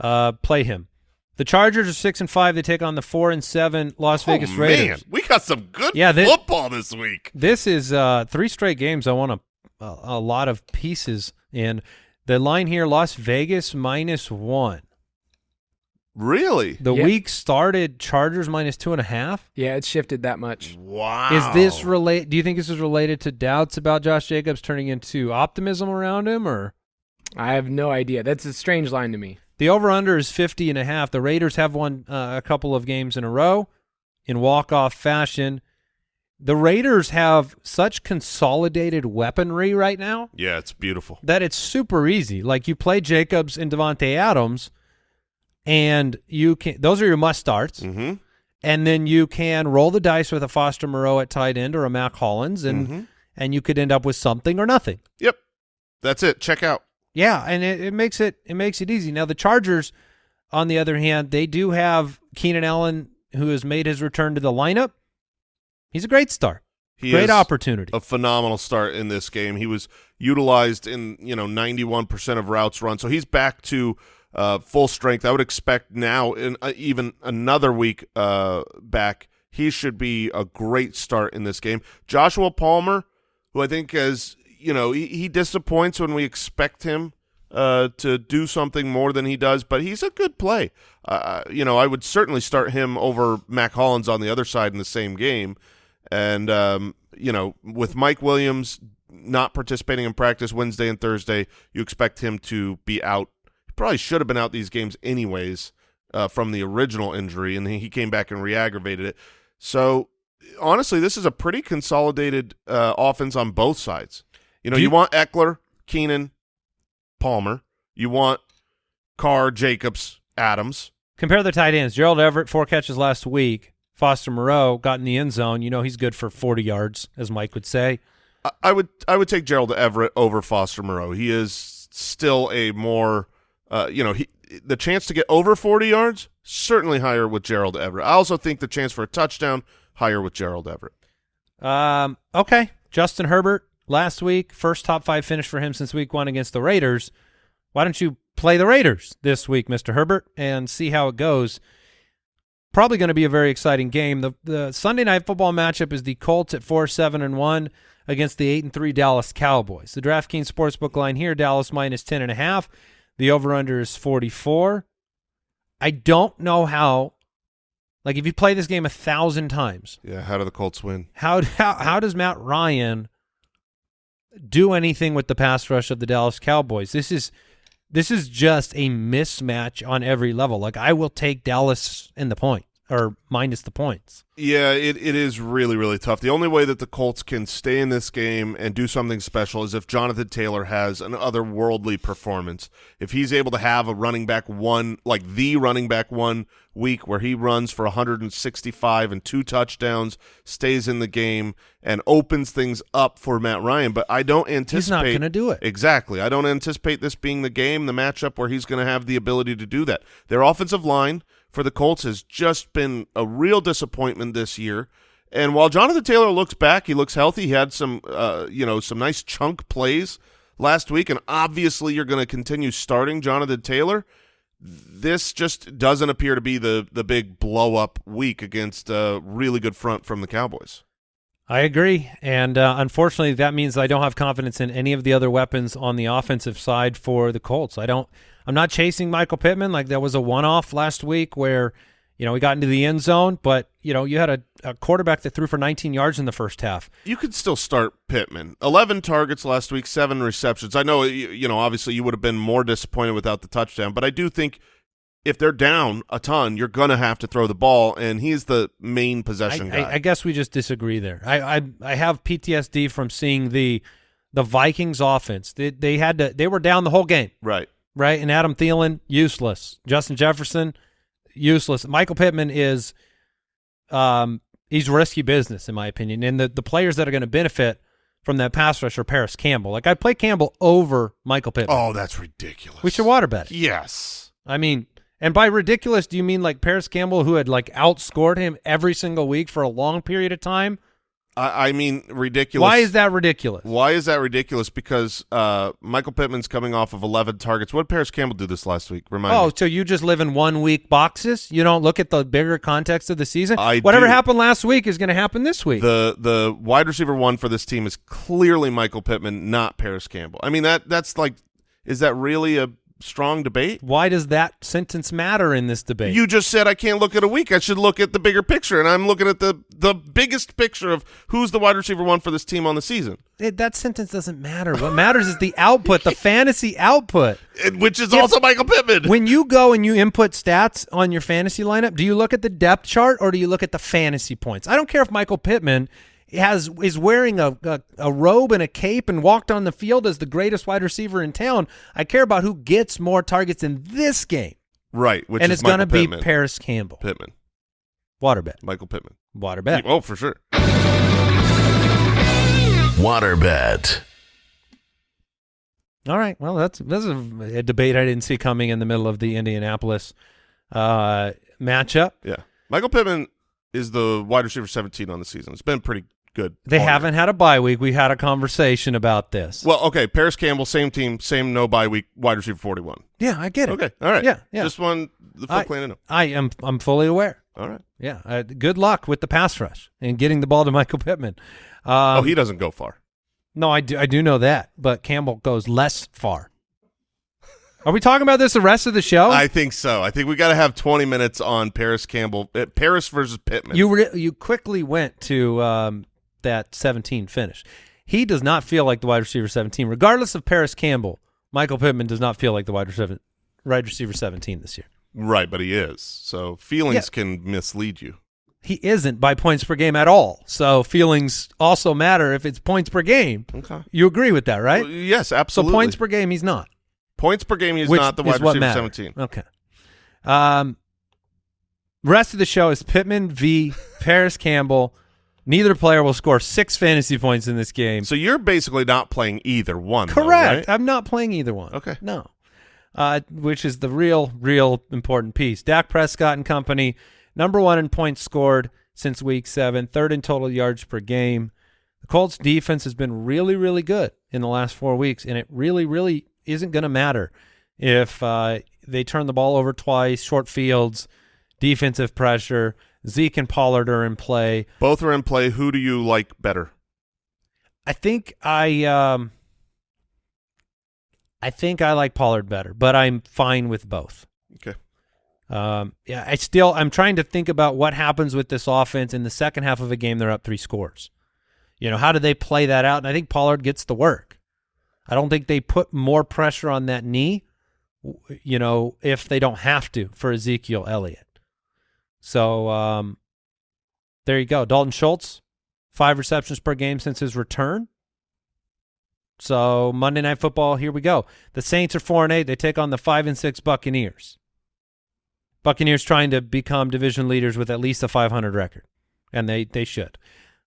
Uh, play him. The Chargers are six and five. They take on the four and seven Las Vegas oh, Raiders. Man, we got some good Yeah, they- football this week. This is uh, three straight games. I want a, a, a lot of pieces in. The line here: Las Vegas minus one. Really? The Yeah. week started Chargers minus two and a half. Yeah, it shifted that much. Wow. Is this relate? Do you think this is related to doubts about Josh Jacobs turning into optimism around him, or I have no idea. That's a strange line to me. the over under is 50 and a half? The Raiders have won uh, a couple of games in a row in walk off fashion. The Raiders have such consolidated weaponry right now Yeah, it's beautiful. that it's super easy. Like you play Jacobs and Davante Adams, and you can those are your must starts. Mm-hmm. and then you can roll the dice with a Foster Moreau at tight end or a Mack Hollins, and Mhm. and you could end up with something or nothing. Yep. That's it. Check out. Yeah, and it, it makes it it makes it easy. Now the Chargers, on the other hand, they do have Keenan Allen, who has made his return to the lineup. He's a great start, He great opportunity. a phenomenal start in this game. He was utilized in you know 91% of routes run, so he's back to uh, full strength. I would expect now in uh, even another week uh, back, he should be a great start in this game. Joshua Palmer, who I think is you know he, he disappoints when we expect him uh, to do something more than he does, but he's a good play. Uh, you know, I would certainly start him over Mack Hollins on the other side in the same game. And um, you know, with Mike Williams not participating in practice Wednesday and Thursday, you expect him to be out. Probably should have been out these games anyways uh, from the original injury, and he came back and re-aggravated it. So honestly, this is a pretty consolidated uh, offense on both sides. You know, you, you- want Ekeler, Keenan, Palmer. You want Carr, Jacobs, Adams. Compare the tight ends. Gerald Everett, four catches last week. Foster Moreau got in the end zone. You know he's good for 40 yards, as Mike would say. I- I would I would take Gerald Everett over Foster Moreau. He is still a more uh, you know he the chance to get over forty yards certainly higher with Gerald Everett. I also think the chance for a touchdown higher with Gerald Everett. Um, okay. Justin Herbert last week, first top five finish for him since week one against the Raiders. Why don't you play the Raiders this week, Mr. Herbert, and see how it goes? Probably going to be a very exciting game. The the Sunday night football matchup is the Colts at four seven and one against the eight and three Dallas Cowboys. The DraftKings sportsbook line here: Dallas minus ten and a half. The over under is forty four. I don't know how. Like if you play this game a thousand times, Yeah, how do the Colts win? how how how does Matt Ryan do anything with the pass rush of the Dallas Cowboys? This is this is just a mismatch on every level. Like I will take Dallas in the point or minus the points. Yeah, it, it is really, really tough. The only way that the Colts can stay in this game and do something special is if Jonathan Taylor has an otherworldly performance. If he's able to have a running back one, like the running back one week where he runs for 165 and two touchdowns, stays in the game, and opens things up for Matt Ryan. But I don't anticipate. He's not going to do it. Exactly. I don't anticipate this being the game, the matchup where he's going to have the ability to do that. Their offensive line for the Colts has just been a real disappointment this year. And while Jonathan Taylor looks back, he looks healthy. He had some, uh, you know, some nice chunk plays last week, and obviously you're going to continue starting Jonathan Taylor. This just doesn't appear to be the the big blow up week against a really good front from the Cowboys. I agree, and uh, unfortunately, that means I don't have confidence in any of the other weapons on the offensive side for the Colts. I don't. I'm not chasing Michael Pittman like that was a one-off last week where you know we got into the end zone, but you know you had a, a quarterback that threw for 19 yards in the first half. You could still start Pittman. Eleven targets last week, seven receptions. I know, you, you know, obviously you would have been more disappointed without the touchdown, but I do think if they're down a ton, you're going to have to throw the ball, and he's the main I, possession guy. I, I guess we just disagree there. I, I I have PTSD from seeing the the Vikings offense. They they had to they were down the whole game. right. right? And Adam Thielen, useless. Justin Jefferson, useless. Michael Pittman is, um, he's risky business in my opinion. And the the players that are going to benefit from that pass rusher, Parris Campbell. Like I play Campbell over Michael Pittman. Oh, that's ridiculous. we should water bet. it. Yes. I mean, and by ridiculous, do you mean like Parris Campbell, who had like outscored him every single week for a long period of time? I, I mean, ridiculous. Why is that ridiculous? Why is that ridiculous? Because uh, Michael Pittman's coming off of 11 targets. What did Parris Campbell do this last week? Remind Oh, me. so you just live in one week boxes? You don't look at the bigger context of the season? I Whatever do. happened last week is going to happen this week. The the wide receiver one for this team is clearly Michael Pittman, not Parris Campbell. I mean that that's like, is that really a strong debate? Why does that sentence matter in this debate? You just said I can't look at a week. I should look at the bigger picture, and I'm looking at the the biggest picture of who's the wide receiver one for this team on the season, It- that sentence doesn't matter. What matters is the output, the fantasy output. and- which is also Michael Pittman. When you go and you input stats on your fantasy lineup, do you look at the depth chart or do you look at the fantasy points? I don't care if Michael Pittman has is wearing a, a, a robe and a cape and walked on the field as the greatest wide receiver in town. I care about who gets more targets in this game, right, which and is it's going to be Parris Campbell. Pittman, Water bet. Michael Pittman. Water bet. Oh, for sure. Waterbed. All right. Well, that's that's a, a debate I didn't see coming in the middle of the Indianapolis uh, matchup. Yeah, Michael Pittman is the wide receiver 17 on the season. It's been pretty good. They haven't had a bye week. We had a conversation about this. Well, okay. Parris Campbell, same team, same no bye week, wide receiver 41. yeah, I get it. Okay, all right. Yeah, yeah. Just one the full I, clan to know. I am. I'm fully aware. All right. Yeah. Uh, good luck with the pass rush and getting the ball to Michael Pittman. Um, oh, he doesn't go far. no, I do. I do know that, but Campbell goes less far. Are we talking about this the rest of the show? I think so. I think we got to have 20 minutes on Parris Campbell, uh, Parris versus Pittman. you re- you quickly went to um, that 17 finish. He does not feel like the wide receiver 17, regardless of Parris Campbell. Michael Pittman does not feel like the wide receiver, wide receiver 17 this year. Right, but he is. So feelings Yeah. can mislead you. He isn't by points per game at all. So feelings also matter if it's points per game. Okay. You agree with that, right? Well, yes, absolutely. so points per game, he's not. points per game. He's which not the wide receiver matters. 17. Okay. Um, rest of the show is Pittman v. Parris Campbell. Neither player will score six fantasy points in this game. So you're basically not playing either one. though, Correct. right? I'm not playing either one. Okay. No. Uh, which is the real, real important piece. Dak Prescott and company, number one in points scored since week seven, third in total yards per game. The Colts defense has been really, really good in the last four weeks, and it really, really isn't going to matter if uh, they turn the ball over twice, short fields, defensive pressure. Zeke and Pollard are in play. Both are in play. Who do you like better? I think I um I think I like Pollard better, but I'm fine with both. Okay. Um yeah, I still I'm trying to think about what happens with this offense in the second half of a game they're up 3 scores. You know, how do they play that out? And I think Pollard gets the work. I don't think they put more pressure on that knee, you know, if they don't have to for Ezekiel Elliott. So, um there you go. Dalton Schultz, five receptions per game since his return. So Monday Night Football, here we go. The Saints are four and eight. They take on the five and six Buccaneers. Buccaneers trying to become division leaders with at least a 500 record, and they they should.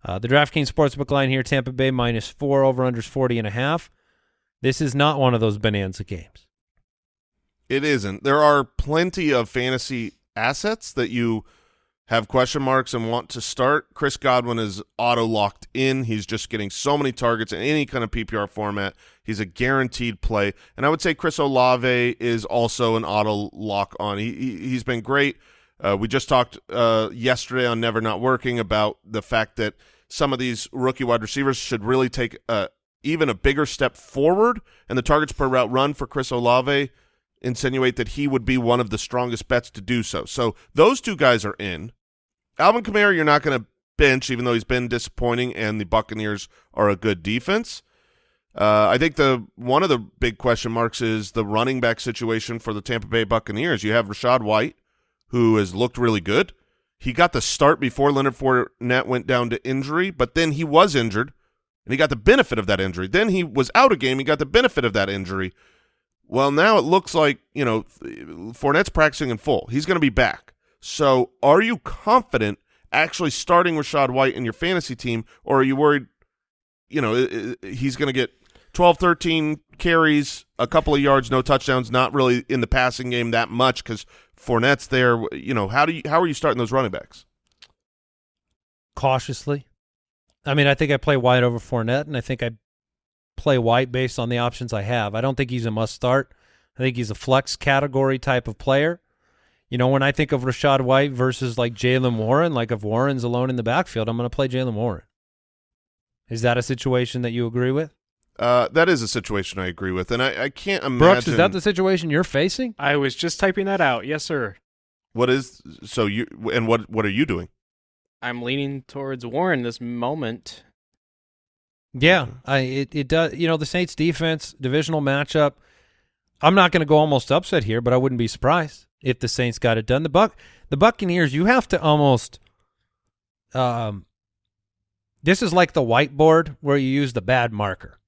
Uh, the DraftKings Sportsbook line here: Tampa Bay minus four, over unders 40 and a half. This is not one of those bonanza games. It isn't. There are plenty of fantasy assets that you have question marks and want to start. Chris Godwin is auto locked in. He's just getting so many targets in any kind of PPR format. He's a guaranteed play. And I would say Chris Olave is also an auto lock on. He, he he's been great. Uh, we just talked uh, yesterday on Never Not Working about the fact that some of these rookie wide receivers should really take a, even a bigger step forward, and the targets per route run for Chris Olave insinuate that he would be one of the strongest bets to do so. So those two guys are in. Alvin Kamara, you're not going to bench, even though he's been disappointing, and the Buccaneers are a good defense. Uh, I think the one of the big question marks is the running back situation for the Tampa Bay Buccaneers. You have Rachaad White, who has looked really good. He got the start before Leonard Fournette went down to injury, but then he was injured, and he got the benefit of that injury. Then he was out a game. He got the benefit of that injury. Well, now it looks like, you know, Fournette's practicing in full. He's going to be back. So are you confident actually starting Rachaad White in your fantasy team, or are you worried, you know, he's going to get 12, 13 carries, a couple of yards, no touchdowns, not really in the passing game that much because Fournette's there. You know, how do you how are you starting those running backs? Cautiously. I mean, I think I play White over Fournette, and I think I play White based on the options I have. I don't think he's a must start. I think he's a flex category type of player. You know, when I think of Rachaad White versus like Jaylen Warren, like if Warren's alone in the backfield, I'm going to play Jaylen Warren. Is that a situation that you agree with? Uh, that is a situation I agree with, and I, I can't imagine. Brooks, is that the situation you're facing? I was just typing that out. Yes, sir. what is so you and what what are you doing? I'm leaning towards Warren this moment. Yeah, I it, it does. You know, the Saints defense divisional matchup. I'm not going to go almost upset here, but I wouldn't be surprised if the Saints got it done. The Buck, the Buccaneers, you have to almost. Um, this is like the whiteboard where you use the bad marker,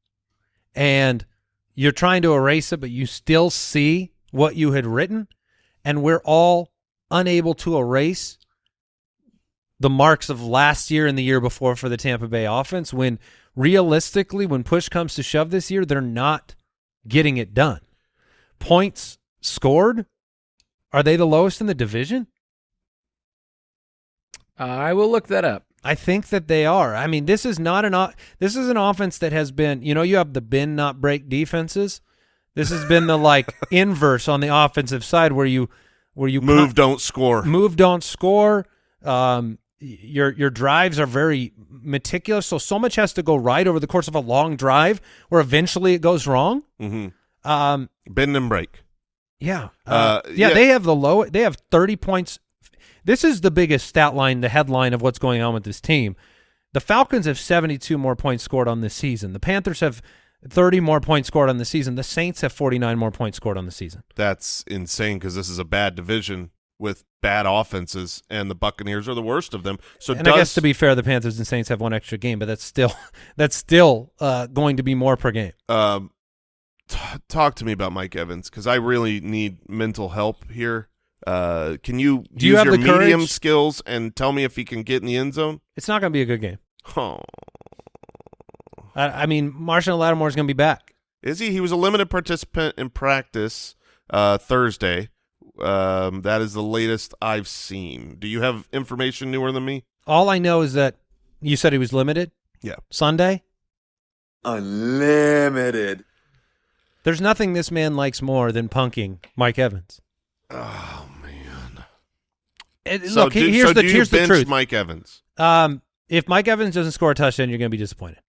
and you're trying to erase it, but you still see what you had written, and we're all unable to erase the marks of last year and the year before for the Tampa Bay offense when realistically when push comes to shove this year they're not getting it done. Points scored are they the lowest in the division? I will look that up. I think that they are. I mean, this is not an this is an offense that has been, you know, you have the bend not break defenses. This has been the like inverse on the offensive side where you where you Move, con- don't score. move don't score um y- your your drives are very meticulous so so much has to go right over the course of a long drive where eventually it goes wrong hmm um Bend and break. yeah Uh, yeah, yeah. they have the low they have 30 points this is the biggest stat line the headline of what's going on with this team The Falcons have 72 more points scored on this season. The Panthers have 30 more points scored on the season. The Saints have 49 more points scored on the season. That's insane because this is a bad division with bad offenses, and the Buccaneers are the worst of them. So and does I guess to be fair, the Panthers and Saints have one extra game, but that's still that's still uh, going to be more per game. um, talk to me about Mike Evans because I really need mental help here. Uh, can you Do you have your the medium courage? skills and tell me if he can get in the end zone? It's not going to be a good game. Oh, I, I mean, Marshon Lattimore is going to be back. is he? He was a limited participant in practice uh, Thursday. Um, that is the latest I've seen. Do you have information newer than me? All I know is that you said he was limited. Yeah. Sunday. Unlimited. There's nothing this man likes more than punking Mike Evans. Oh man. And So look, do, here's so the do you here's the truth. Mike Evans, um, if Mike Evans doesn't score a touchdown, you're going to be disappointed.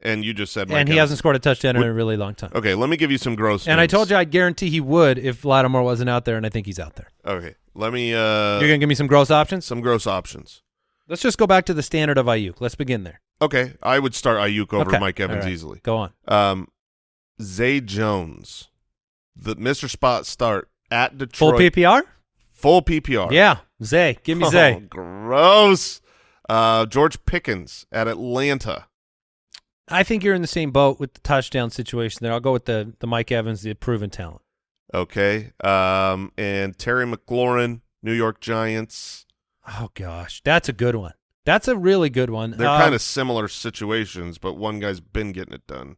And you just said Mike and he Evans. hasn't scored a touchdown in Would- a really long time. Okay, let me give you some gross. And I names. told you I'd guarantee he would if Lattimore wasn't out there, and I think he's out there. Okay, let me. Uh, You're going to give me some gross options? some gross options. Let's just go back to the standard of Aiyuk. Let's begin there. Okay, I would start Aiyuk over Okay. Mike Evans All right. easily. Go on. Um, Zay Jones, the Mr. Spot start at Detroit. Full PPR? Full PPR. Yeah. Zay. Give me Oh, Zay. gross. Uh, George Pickens at Atlanta. I think you're in the same boat with the touchdown situation there. I'll go with the, the Mike Evans, the proven talent. Okay. Um, and Terry McLaurin, New York Giants. Oh, gosh. That's a good one. That's a really good one. They're Uh, kind of similar situations, but one guy's been getting it done.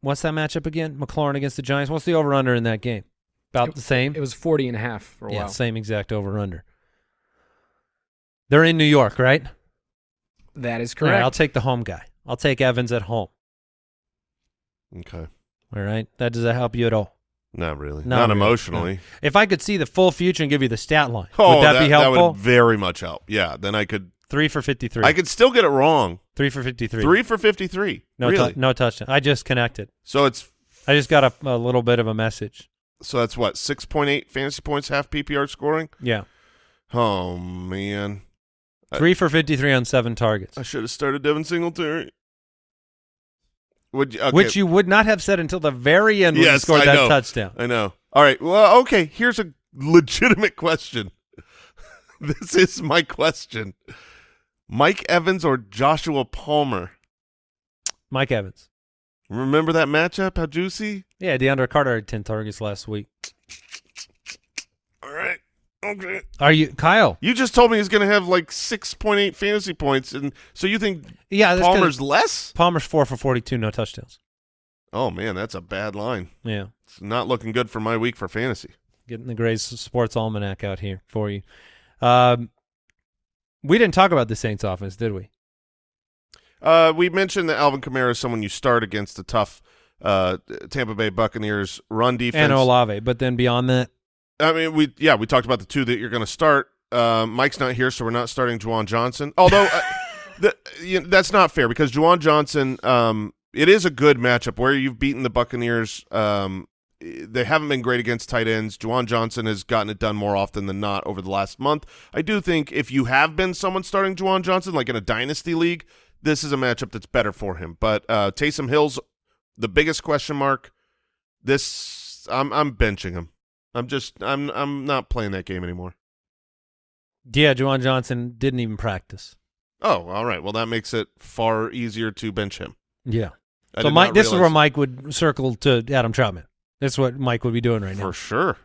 What's that matchup again? McLaurin against the Giants. What's the over under in that game? About the same. It was 40 and a half for a yeah, while. same exact over under. They're in New York, right? That is All right, correct. I'll take the home guy. I'll take Evans at home. Okay. All right. That does that help you at all? Not really. Not Not, really. emotionally. If I could see the full future and give you the stat line, Oh, would that, be helpful? would very much help. Yeah. Then I could. Three for fifty-three. I could still get it wrong. three for fifty-three. Three for fifty-three. No, really? no touchdown. I just connected. So it's I just got a, a little bit of a message. so that's what six point eight fantasy points, half PPR scoring. Yeah, Oh man, I- three for fifty-three on seven targets, I should have started Devin Singletary. Would you? Okay. which you would not have said until the very end when you scored I that know. touchdown. I know. All right. Well, okay. Here's a legitimate question. this is my question: Mike Evans or Joshua Palmer? Mike Evans. Remember that matchup? How juicy! Yeah, DeAndre Carter had ten targets last week. All right. Okay. Are you Kyle? You just told me he's going to have like six point eight fantasy points, and so you think Yeah, Palmer's less? Palmer's four for forty-two, no touchdowns. Oh man, that's a bad line. Yeah, It's not looking good for my week for fantasy. getting the Grays Sports Almanac out here for you. Um, we didn't talk about the Saints offense, did we? Uh, we mentioned that Alvin Kamara is someone you start against the tough uh, Tampa Bay Buccaneers run defense. And Olave, but then beyond that, I mean, we yeah, we talked about the two that you're going to start. Uh, Mike's not here, so we're not starting Juwan Johnson. Although uh, the, you know, that's not fair because Juwan Johnson, um, it is a good matchup where you've beaten the Buccaneers. Um, they haven't been great against tight ends. Juwan Johnson has gotten it done more often than not over the last month. I do think if you have been someone starting Juwan Johnson, like in a dynasty league, this is a matchup that's better for him. But uh, Taysom Hill's the biggest question mark. This I'm I'm benching him. I'm just I'm I'm not playing that game anymore. yeah, Juwan Johnson didn't even practice. Oh, all right. Well, that makes it far easier to bench him. Yeah. I so Mike, this is where Mike would circle to Adam Trautman. That's what Mike would be doing right now. for sure.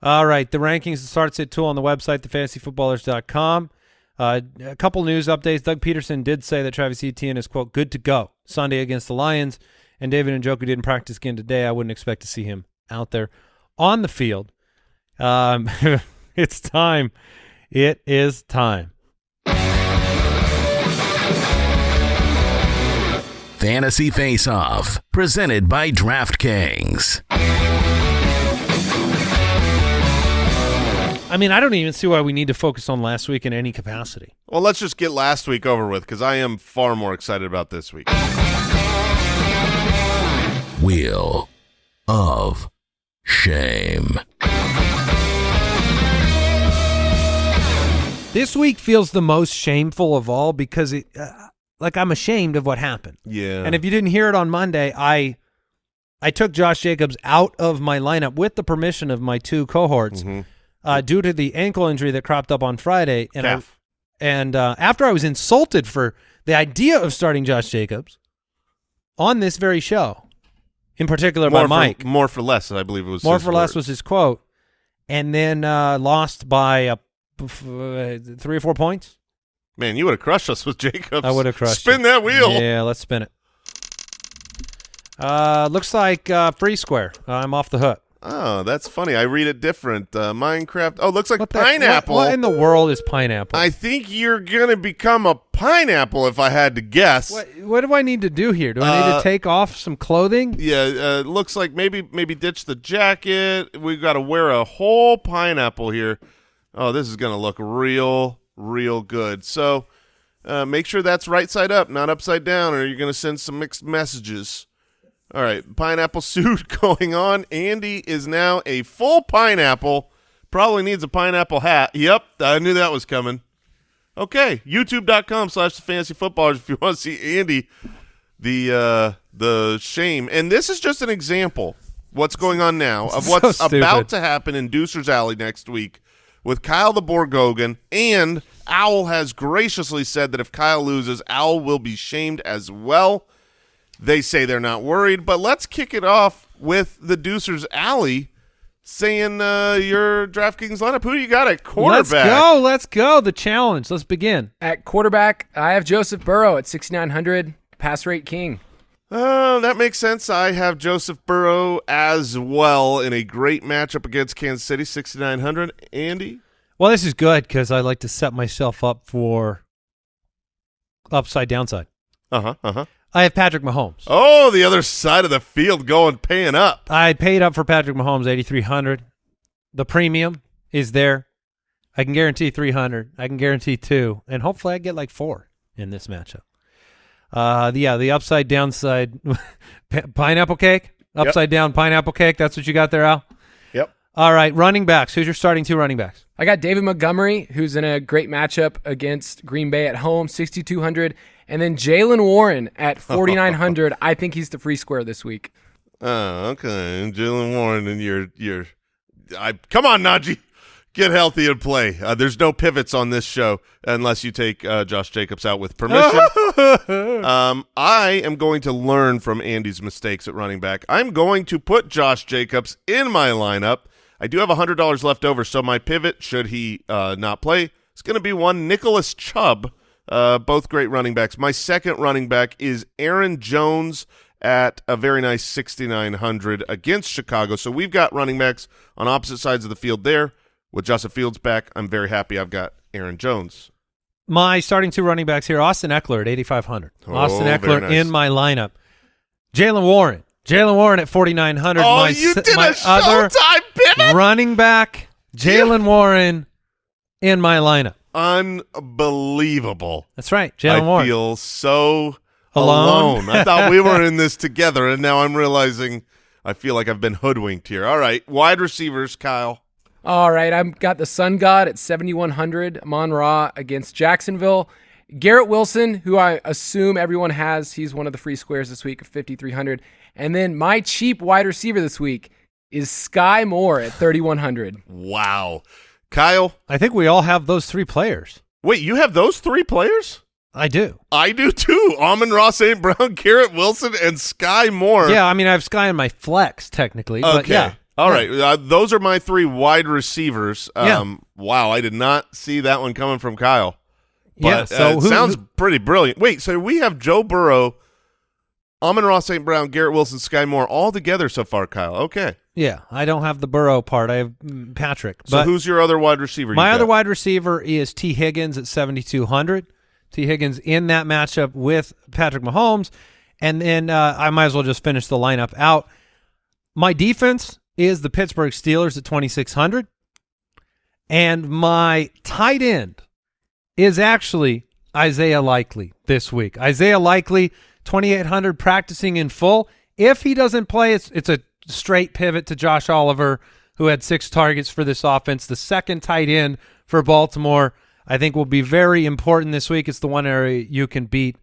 All right, the rankings starts at two on the website, thefantasyfootballers.com. Uh, a couple news updates. Doug Pederson did say that Travis Etienne is quote good to go Sunday against the Lions, and David Njoku didn't practice again today. I wouldn't expect to see him out there on the field. Um, it's time. It is time. Fantasy Face Off, presented by DraftKings. I mean, I don't even see why we need to focus on last week in any capacity. Well, let's just get last week over with because I am far more excited about this week. Wheel of Shame. This week feels the most shameful of all because it, uh, like I'm ashamed of what happened. Yeah. And if you didn't hear it on Monday, I I took Josh Jacobs out of my lineup with the permission of my two cohorts Mhm. uh, due to the ankle injury that cropped up on Friday. And I, and uh, after I was insulted for the idea of starting Josh Jacobs on this very show, in particular more by Mike, for, more for less, I believe it was. more for less was his quote, and then uh, lost by a, uh, three or four points. Man, you would have crushed us with Jacobs. I would have crushed. Spin you. that wheel. Yeah, let's spin it. Uh, looks like uh, free square. I'm off the hook. Oh, that's funny. I read it different. Uh, Minecraft. Oh, looks like What the- pineapple. What, what in the world is pineapple? I think you're gonna become a pineapple if I had to guess. what, what do I need to do here? Do I need Uh, to take off some clothing? Yeah, uh, looks like maybe maybe ditch the jacket. We've got to wear a whole pineapple here. Oh, this is gonna look real, real good. So uh, make sure that's right side up, not upside down, or you're gonna send some mixed messages. All right, pineapple suit going on. Andy is now a full pineapple. Probably needs a pineapple hat. Yep, I knew that was coming. Okay, youtube.com slash the fantasy footballers if you want to see Andy the uh the shame and this is just an example what's going on now of what's stupid. about to happen in Deucer's Alley next week with Kyle the Borgogan and Owl has graciously said that if Kyle loses Owl will be shamed as well they say they're not worried but let's kick it off with the Deucer's Alley saying uh your DraftKings lineup who do you got at quarterback Let's go. Let's go. The challenge. Let's begin. At quarterback, I have Joseph Burrow at 6,900, pass rate king. Uh, that makes sense. I have Joseph Burrow as well in a great matchup against Kansas City, 6,900. Andy? Well, this is good because I like to set myself up for upside downside. Uh-huh, uh-huh. I have Patrick Mahomes. Oh, the other side of the field going, paying up. I paid up for Patrick Mahomes eighty three hundred. The premium is there. I can guarantee three hundred. I can guarantee two, and hopefully I get like four in this matchup. Uh, the, yeah, the upside downside pineapple cake, upside down pineapple cake. That's what you got there, Al. Yep. All right, running backs. Who's your starting two running backs? I got David Montgomery, who's in a great matchup against Green Bay at home, 6,200. And then Jaylen Warren at 4,900. I think he's the free square this week. Oh, okay. And Jaylen Warren and your your I come on, Najee. Get healthy and play. Uh, there's no pivots on this show unless you take uh, Josh Jacobs out with permission. um, I am going to learn from Andy's mistakes at running back. I'm going to put Josh Jacobs in my lineup. I do have $100 left over, so my pivot, should he uh, not play, is going to be one Nicholas Chubb. Uh, both great running backs. My second running back is Aaron Jones at a very nice 6,900 against Chicago. So we've got running backs on opposite sides of the field there. With Justin Fields back, I'm very happy I've got Aaron Jones. My starting two running backs here: Austin Ekeler at eighty five hundred. Oh, Austin Ekeler nice. in my lineup. Jaylen Warren. Jaylen Warren at forty nine hundred. Oh, my you did my a other running back, Jaylen Warren, in my lineup. Unbelievable. That's right, I Jaylen Warren. feel so Alone? alone. I thought we were in this together, and now I'm realizing I feel like I've been hoodwinked here. All right, wide receivers, Kyle. All right, I've got the Sun God at 7,100, Mon Ra against Jacksonville. Garrett Wilson, who I assume everyone has, he's one of the free squares this week at 5,300. And then my cheap wide receiver this week is Sky Moore at 3,100. Wow. Kyle, I think we all have those three players. wait, you have those three players? I do. I do too. Amon-Ra St. Brown, Garrett Wilson, and Sky Moore. Yeah, I mean I have Sky in my flex technically, but Okay. yeah. All Yeah. right. Uh, those are my three wide receivers. Yeah. Um, Wow. I did not see that one coming from Kyle. But, yeah. uh, So it who, sounds who- pretty brilliant. Wait, so we have Joe Burrow, Amon-Ra St. Brown, Garrett Wilson, Sky Moore all together so far, Kyle. Okay. Yeah, I don't have the Burrow part. I have mm, Patrick. So who's your other wide receiver? My other wide receiver is Tee Higgins at 7,200. Tee Higgins in that matchup with Patrick Mahomes. And then uh, I might as well just finish the lineup out. My defense is the Pittsburgh Steelers at 2,600. And my tight end is actually Isaiah Likely this week. Isaiah Likely, 2,800 practicing in full. If he doesn't play, it's, it's a straight pivot to Josh Oliver, who had six targets for this offense, the second tight end for Baltimore. I think will be very important this week. It's the one area you can beat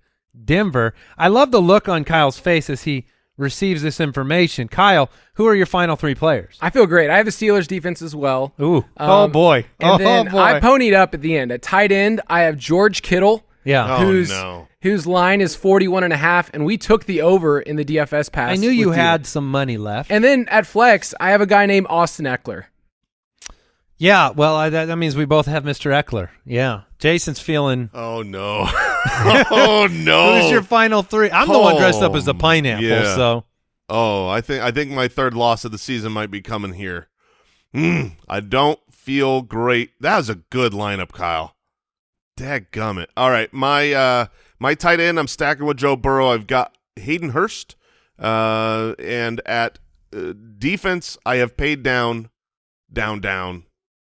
Denver. I love the look on Kyle's face as he receives this information. Kyle, who are your final three players? I feel great. I have the Steelers defense as well. Ooh, oh Um, boy, And oh then boy. I ponied up at the end. At tight end, I have George Kittle. yeah, Oh, whose no. Whose line is 41 and a half and we took the over in the DFS pass. I knew you with had some money left. And then at flex, I have a guy named Austin Ekeler. yeah, well, I, that, that means we both have Mr. Ekeler. Yeah, Jason's feeling. Oh no. oh no. Who's your final three? I'm the one dressed up as a Oh, pineapple. yeah. So Oh, I think I think my third loss of the season might be coming here. Mm, I don't feel great. That was a good lineup, Kyle. Dadgummit. All right, my uh my tight end, I'm stacking with Joe Burrow. I've got Hayden Hurst. Uh and at uh, defense, I have paid down down down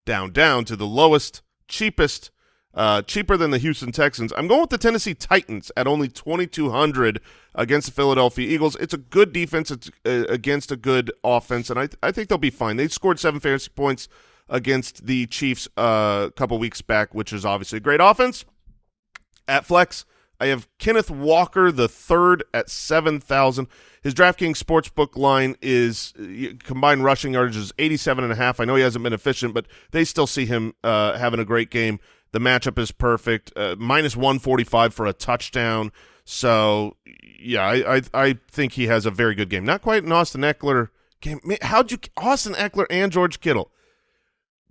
down down to the lowest, cheapest uh, cheaper than the Houston Texans. I'm going with the Tennessee Titans at only 2,200 against the Philadelphia Eagles. It's a good defense it's, uh, against a good offense, and I, I think they'll be fine. They scored seven fantasy points against the Chiefs uh, a couple weeks back, which is obviously a great offense. At flex, I have Kenneth Walker the third at seven thousand. His DraftKings sportsbook line is uh, combined rushing yardage is eighty seven and a half. I know he hasn't been efficient, but they still see him uh, having a great game. The matchup is perfect. Uh, minus one forty five for a touchdown. So yeah, I, I I think he has a very good game. Not quite an Austin Ekeler game. How'd you Austin Ekeler and George Kittle?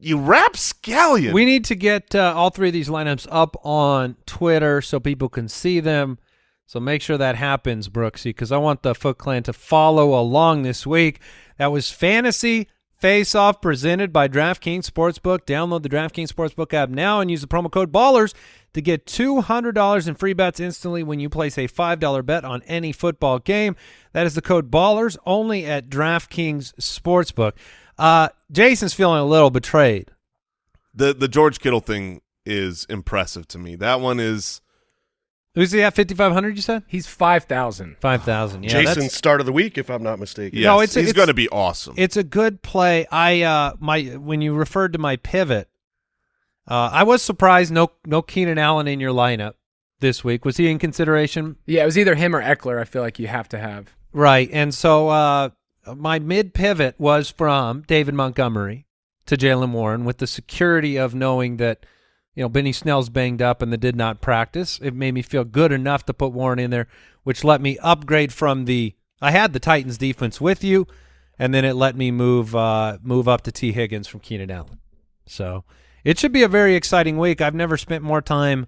You rapscallion. we need to get uh, all three of these lineups up on Twitter so people can see them. So make sure that happens, Brooksy, because I want the Foot Clan to follow along this week. That was Fantasy Face Off presented by DraftKings Sportsbook. Download the DraftKings Sportsbook app now and use the promo code BALLERS to get $200 in free bets instantly when you place a $5 bet on any football game. That is the code BALLERS only at DraftKings Sportsbook. Uh, Jason's feeling a little betrayed. the the George Kittle thing is impressive to me. That one is Who's he at 5,500, you said? He's 5,000. 5,000. Yeah, Jason's that's- start of the week, if I'm not mistaken. yes, No, it's- he's going to be awesome. It's a good play. I uh my when you referred to my pivot, uh I was surprised no no Keenan Allen in your lineup this week. Was he in consideration? Yeah, it was either him or Ekeler. I feel like you have to have. Right. And so uh my mid pivot was from David Montgomery to Jaylen Warren with the security of knowing that you know Benny Snell's banged up and the did not practice. It made me feel good enough to put Warren in there, which let me upgrade from the I had the Titans defense with you, and then it let me move uh move up to Tee Higgins from Keenan Allen. So it should be a very exciting week. I've never spent more time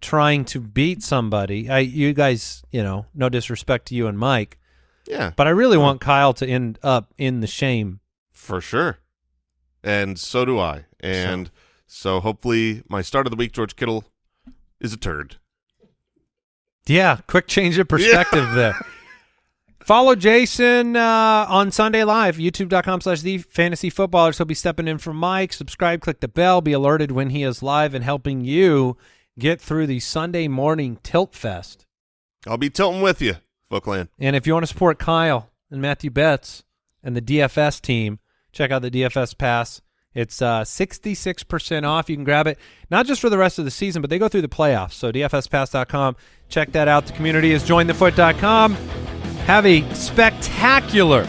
trying to beat somebody. I you guys, you know, no disrespect to you and Mike, yeah, but I really want Kyle to end up in the shame. for sure. And so do I. And so. hopefully my start of the week, George Kittle, is a turd. Yeah, quick change of perspective there. Follow Jason uh, on Sunday Live, youtube.com slash the fantasy footballers. He'll be stepping in for Mike. Subscribe, click the bell, be alerted when he is live and helping you get through the Sunday morning tilt fest. I'll be tilting with you, Bookland. And if you want to support Kyle and Matthew Betts and the DFS team, check out the DFS Pass. It's uh, 66% off. You can grab it not just for the rest of the season, but they go through the playoffs. So DFSPass.com. Check that out. The community is jointhefoot.com. Have a spectacular,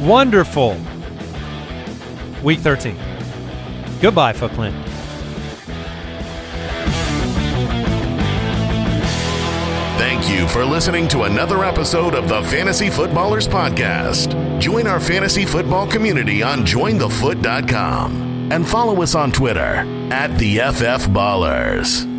wonderful week 13. Goodbye, Foot Thank you for listening to another episode of the Fantasy Footballers Podcast. Join our fantasy football community on jointhefoot.com and follow us on Twitter at the FF Ballers.